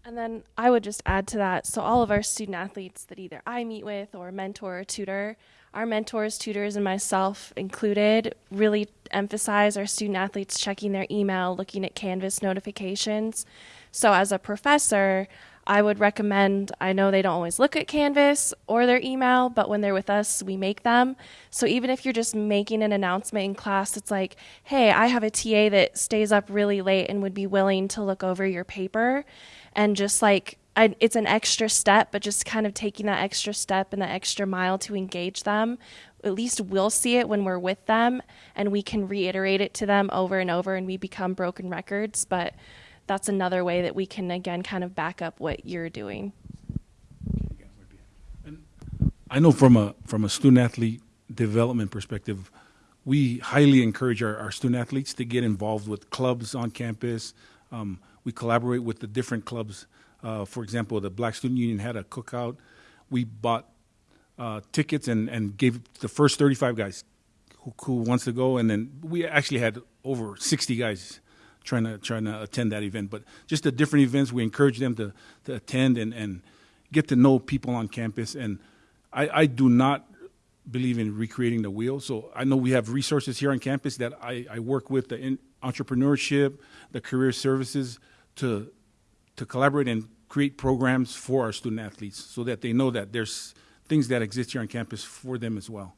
And then I would just add to that so, all of our student athletes that either I meet with or mentor or tutor, our mentors, tutors, and myself included, really emphasize our student athletes checking their email, looking at Canvas notifications. So, as a professor, I would recommend, I know they don't always look at Canvas or their email, but when they're with us, we make them. So even if you're just making an announcement in class, it's like, hey, I have a TA that stays up really late and would be willing to look over your paper. And just like, I, it's an extra step, but just kind of taking that extra step and that extra mile to engage them. At least we'll see it when we're with them and we can reiterate it to them over and over and we become broken records. But that's another way that we can again kind of back up what you're doing. I know from a from a student athlete development perspective, we highly encourage our, our student athletes to get involved with clubs on campus. Um, we collaborate with the different clubs. Uh, for example, the Black Student Union had a cookout. We bought uh, tickets and, and gave the first 35 guys who, who wants to go, and then we actually had over 60 guys trying to trying to attend that event. But just the different events, we encourage them to, to attend and, and get to know people on campus. And I, I do not believe in recreating the wheel. So I know we have resources here on campus that I, I work with the entrepreneurship, the career services to to collaborate and create programs for our student athletes so that they know that there's things that exist here on campus for them as well.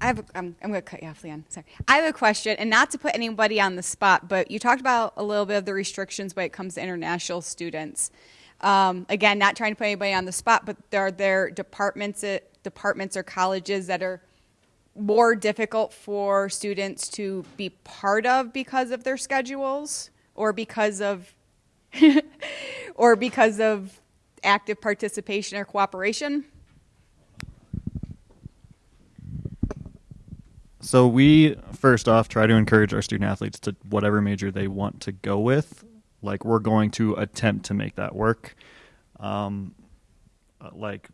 I have. A, I'm, I'm going to cut you off, Leon. Sorry. I have a question, and not to put anybody on the spot, but you talked about a little bit of the restrictions when it comes to international students. Um, again, not trying to put anybody on the spot, but are there departments, uh, departments or colleges that are more difficult for students to be part of because of their schedules, or because of, *laughs* or because of active participation or cooperation. So we first off try to encourage our student athletes to whatever major they want to go with. Like we're going to attempt to make that work. Um, uh, like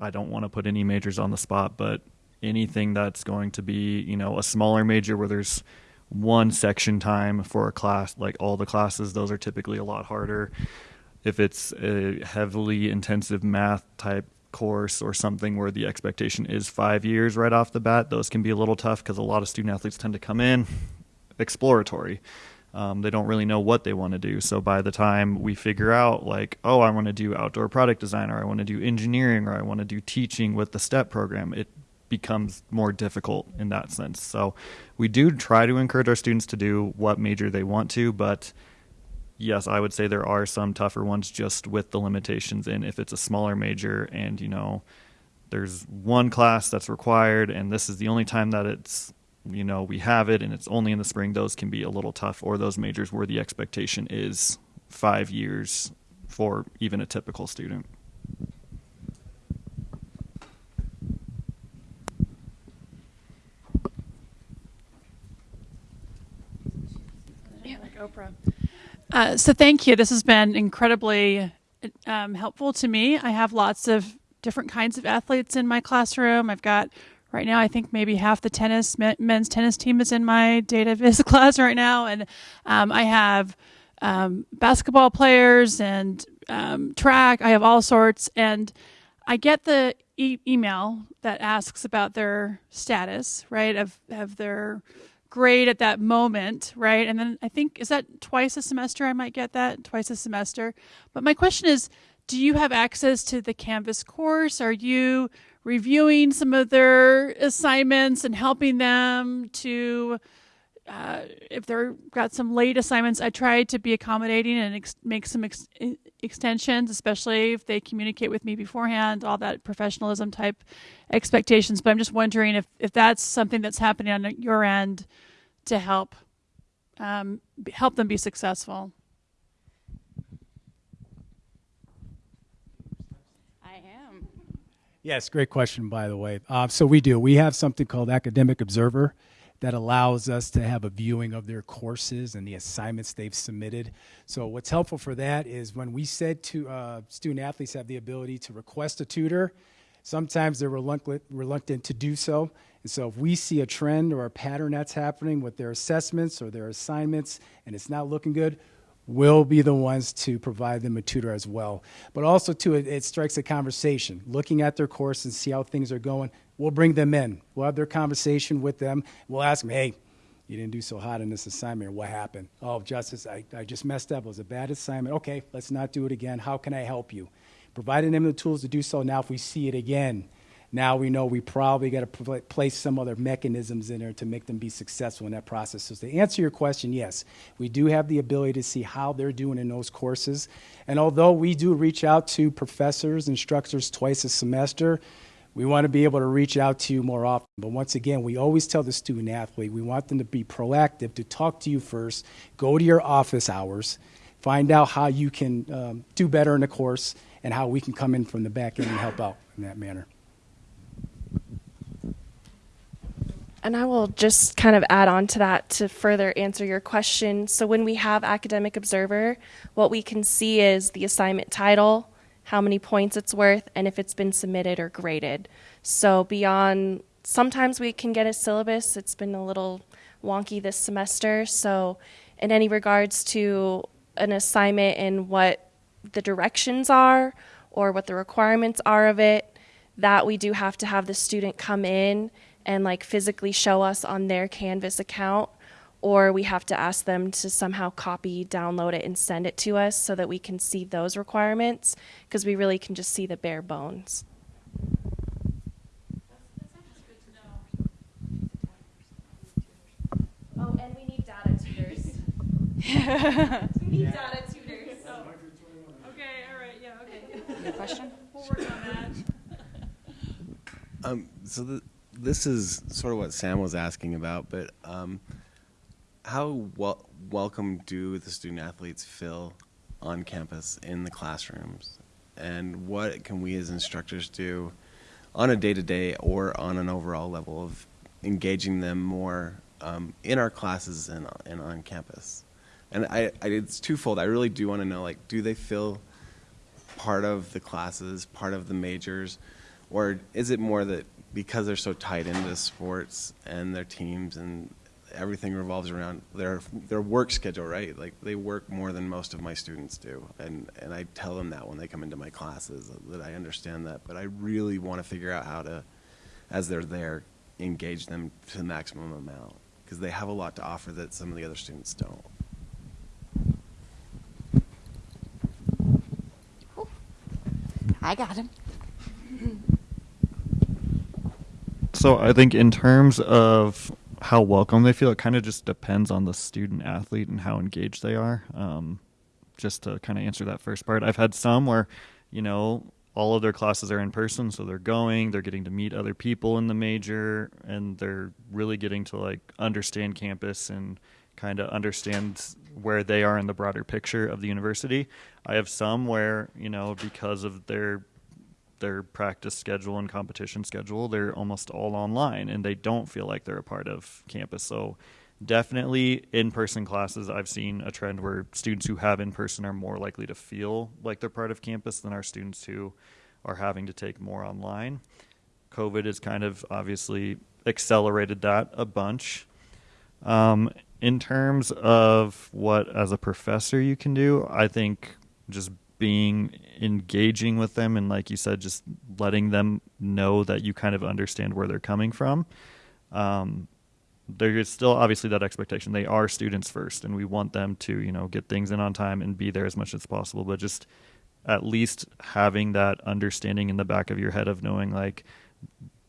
I don't want to put any majors on the spot, but anything that's going to be, you know, a smaller major where there's one section time for a class, like all the classes, those are typically a lot harder. If it's a heavily intensive math type course or something where the expectation is five years right off the bat, those can be a little tough because a lot of student athletes tend to come in exploratory. Um, they don't really know what they want to do. So by the time we figure out, like, oh, I want to do outdoor product design, or I want to do engineering, or I want to do teaching with the STEP program, it becomes more difficult in that sense. So we do try to encourage our students to do what major they want to, but yes, I would say there are some tougher ones just with the limitations in if it's a smaller major and, you know, there's one class that's required and this is the only time that it's you know we have it and it's only in the spring those can be a little tough or those majors where the expectation is 5 years for even a typical student. Oprah. Uh, so thank you. This has been incredibly um, helpful to me. I have lots of different kinds of athletes in my classroom. I've got right now, I think maybe half the tennis men's tennis team is in my data viz *laughs* class right now, and um, I have um, basketball players and um, track. I have all sorts, and I get the e- email that asks about their status, right? Of of their grade at that moment, right? And then I think is that twice a semester I might get that twice a semester. But my question is, do you have access to the Canvas course? Are you reviewing some of their assignments and helping them to uh, if they're got some late assignments, I try to be accommodating and ex- make some ex- extensions, especially if they communicate with me beforehand, all that professionalism type expectations. But I'm just wondering if, if that's something that's happening on your end to help um, help them be successful. I am. Yes, great question, by the way. Uh, so we do. We have something called Academic Observer that allows us to have a viewing of their courses and the assignments they've submitted. So what's helpful for that is when we said to uh, student athletes have the ability to request a tutor, sometimes they're reluctant, to do so. And so if we see a trend or a pattern that's happening with their assessments or their assignments and it's not looking good, we'll be the ones to provide them a tutor as well. But also, too, it, it, strikes a conversation, looking at their course and see how things are going. We'll bring them in. We'll have their conversation with them. We'll ask them, hey, you didn't do so hot in this assignment. What happened? Oh, Justice, I, I just messed up. It was a bad assignment. Okay, let's not do it again. How can I help you? Providing them the tools to do so. Now, if we see it again, now we know we probably got to place some other mechanisms in there to make them be successful in that process. So to answer your question, yes, we do have the ability to see how they're doing in those courses. And although we do reach out to professors, instructors twice a semester, we want to be able to reach out to you more often. But once again, we always tell the student athlete we want them to be proactive, to talk to you first, go to your office hours, find out how you can um, do better in the course, and how we can come in from the back end and help out in that manner. And I will just kind of add on to that to further answer your question. So, when we have Academic Observer, what we can see is the assignment title, how many points it's worth, and if it's been submitted or graded. So, beyond sometimes we can get a syllabus, it's been a little wonky this semester. So, in any regards to an assignment and what the directions are or what the requirements are of it, that we do have to have the student come in and like physically show us on their Canvas account, or we have to ask them to somehow copy, download it, and send it to us so that we can see those requirements because we really can just see the bare bones. Oh, and we need data tutors. *laughs* we need yeah. data tutors. Oh. Okay, all right, yeah, okay. question? We'll work on that. Um, so the, this is sort of what Sam was asking about, but um, how wel- welcome do the student athletes feel on campus in the classrooms? And what can we as instructors do on a day to day or on an overall level of engaging them more um, in our classes and, and on campus? And I, I, it's twofold. I really do want to know like, do they feel part of the classes, part of the majors? or is it more that because they're so tied into sports and their teams and everything revolves around their their work schedule, right? Like they work more than most of my students do, and and I tell them that when they come into my classes uh, that I understand that, but I really want to figure out how to, as they're there, engage them to the maximum amount because they have a lot to offer that some of the other students don't. I got him. So I think in terms of how welcome they feel, it kind of just depends on the student athlete and how engaged they are. Um, just to kind of answer that first part, I've had some where, you know, all of their classes are in person, so they're going, they're getting to meet other people in the major, and they're really getting to like understand campus and kind of understand where they are in the broader picture of the university. I have some where, you know, because of their their practice schedule and competition schedule, they're almost all online and they don't feel like they're a part of campus. So definitely in-person classes I've seen a trend where students who have in person are more likely to feel like they're part of campus than our students who are having to take more online. COVID has kind of obviously accelerated that a bunch. Um, in terms of what as a professor you can do, I think just being engaging with them and like you said just letting them know that you kind of understand where they're coming from. Um, there is still obviously that expectation. They are students first and we want them to you know get things in on time and be there as much as possible. But just at least having that understanding in the back of your head of knowing like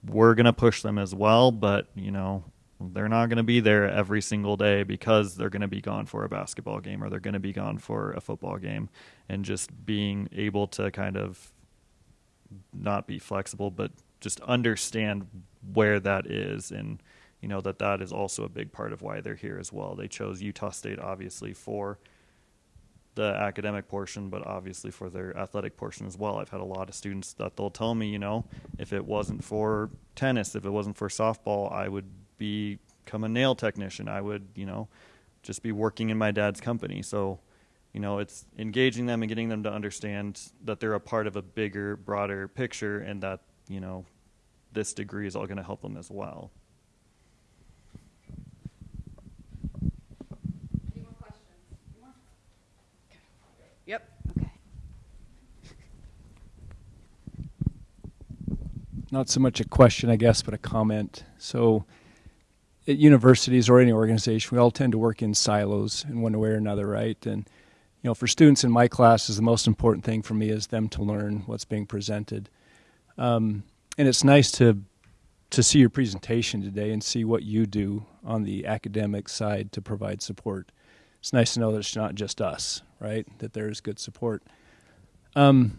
we're going to push them as well but you know they're not going to be there every single day because they're going to be gone for a basketball game or they're going to be gone for a football game. And just being able to kind of not be flexible but just understand where that is and you know that that is also a big part of why they're here as well. They chose utah state obviously for the academic portion but obviously for their athletic portion as well. I've had a lot of students that they'll tell me you know if it wasn't for tennis if it wasn't for softball i would become a nail technician. I would, you know, just be working in my dad's company. So, you know, it's engaging them and getting them to understand that they're a part of a bigger, broader picture and that, you know, this degree is all going to help them as well. Yep. Okay. Not so much a question, I guess, but a comment. So, at universities or any organization, we all tend to work in silos in one way or another, right? And you know, for students in my classes, the most important thing for me is them to learn what's being presented. Um, and it's nice to to see your presentation today and see what you do on the academic side to provide support. It's nice to know that it's not just us, right? That there is good support. Um,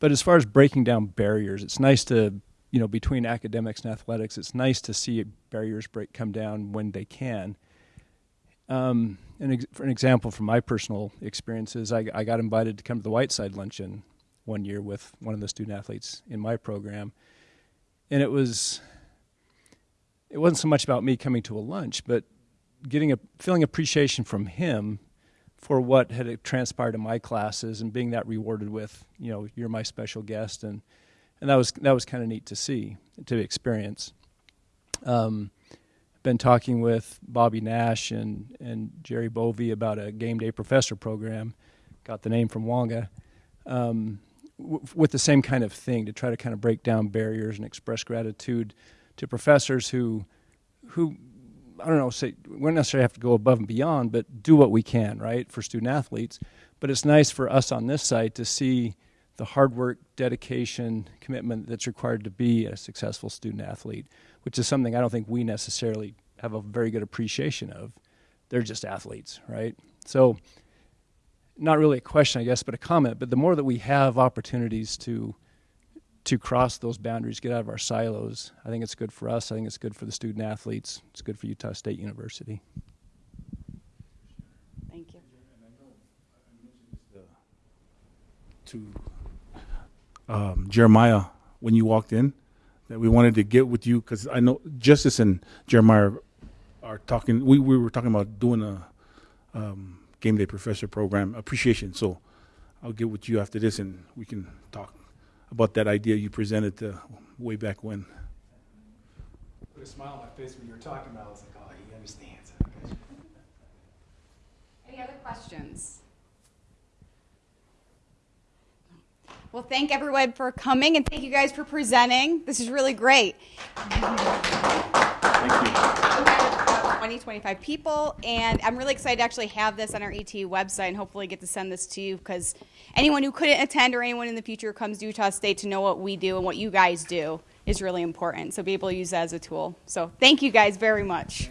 but as far as breaking down barriers, it's nice to you know, between academics and athletics, it's nice to see barriers break come down when they can. Um, and ex- for an example from my personal experiences, I, I got invited to come to the Whiteside luncheon one year with one of the student athletes in my program, and it was it wasn't so much about me coming to a lunch, but getting a feeling appreciation from him for what had transpired in my classes and being that rewarded with you know you're my special guest and and that was that was kind of neat to see to experience. Um, been talking with Bobby Nash and and Jerry Bovee about a game day professor program. Got the name from Wonga. Um, w- with the same kind of thing to try to kind of break down barriers and express gratitude to professors who who I don't know say we don't necessarily have to go above and beyond, but do what we can right for student athletes. But it's nice for us on this site to see the hard work, dedication, commitment that's required to be a successful student athlete, which is something I don't think we necessarily have a very good appreciation of. They're just athletes, right? So, not really a question, I guess, but a comment. But the more that we have opportunities to to cross those boundaries, get out of our silos, I think it's good for us. I think it's good for the student athletes. It's good for Utah State University. Thank you. to um, Jeremiah when you walked in that we wanted to get with you because I know Justice and Jeremiah are talking. We, we were talking about doing a um, game day professor program appreciation. So I'll get with you after this and we can talk about that idea you presented uh, way back when. Put a smile on my face when you were talking about it. I was like, oh, he understands. Any other questions? Well, thank everyone for coming and thank you guys for presenting. This is really great. Thank you. 20, 25 people, and I'm really excited to actually have this on our ET website and hopefully get to send this to you because anyone who couldn't attend or anyone in the future who comes to Utah State to know what we do and what you guys do is really important. So be able to use that as a tool. So thank you guys very much.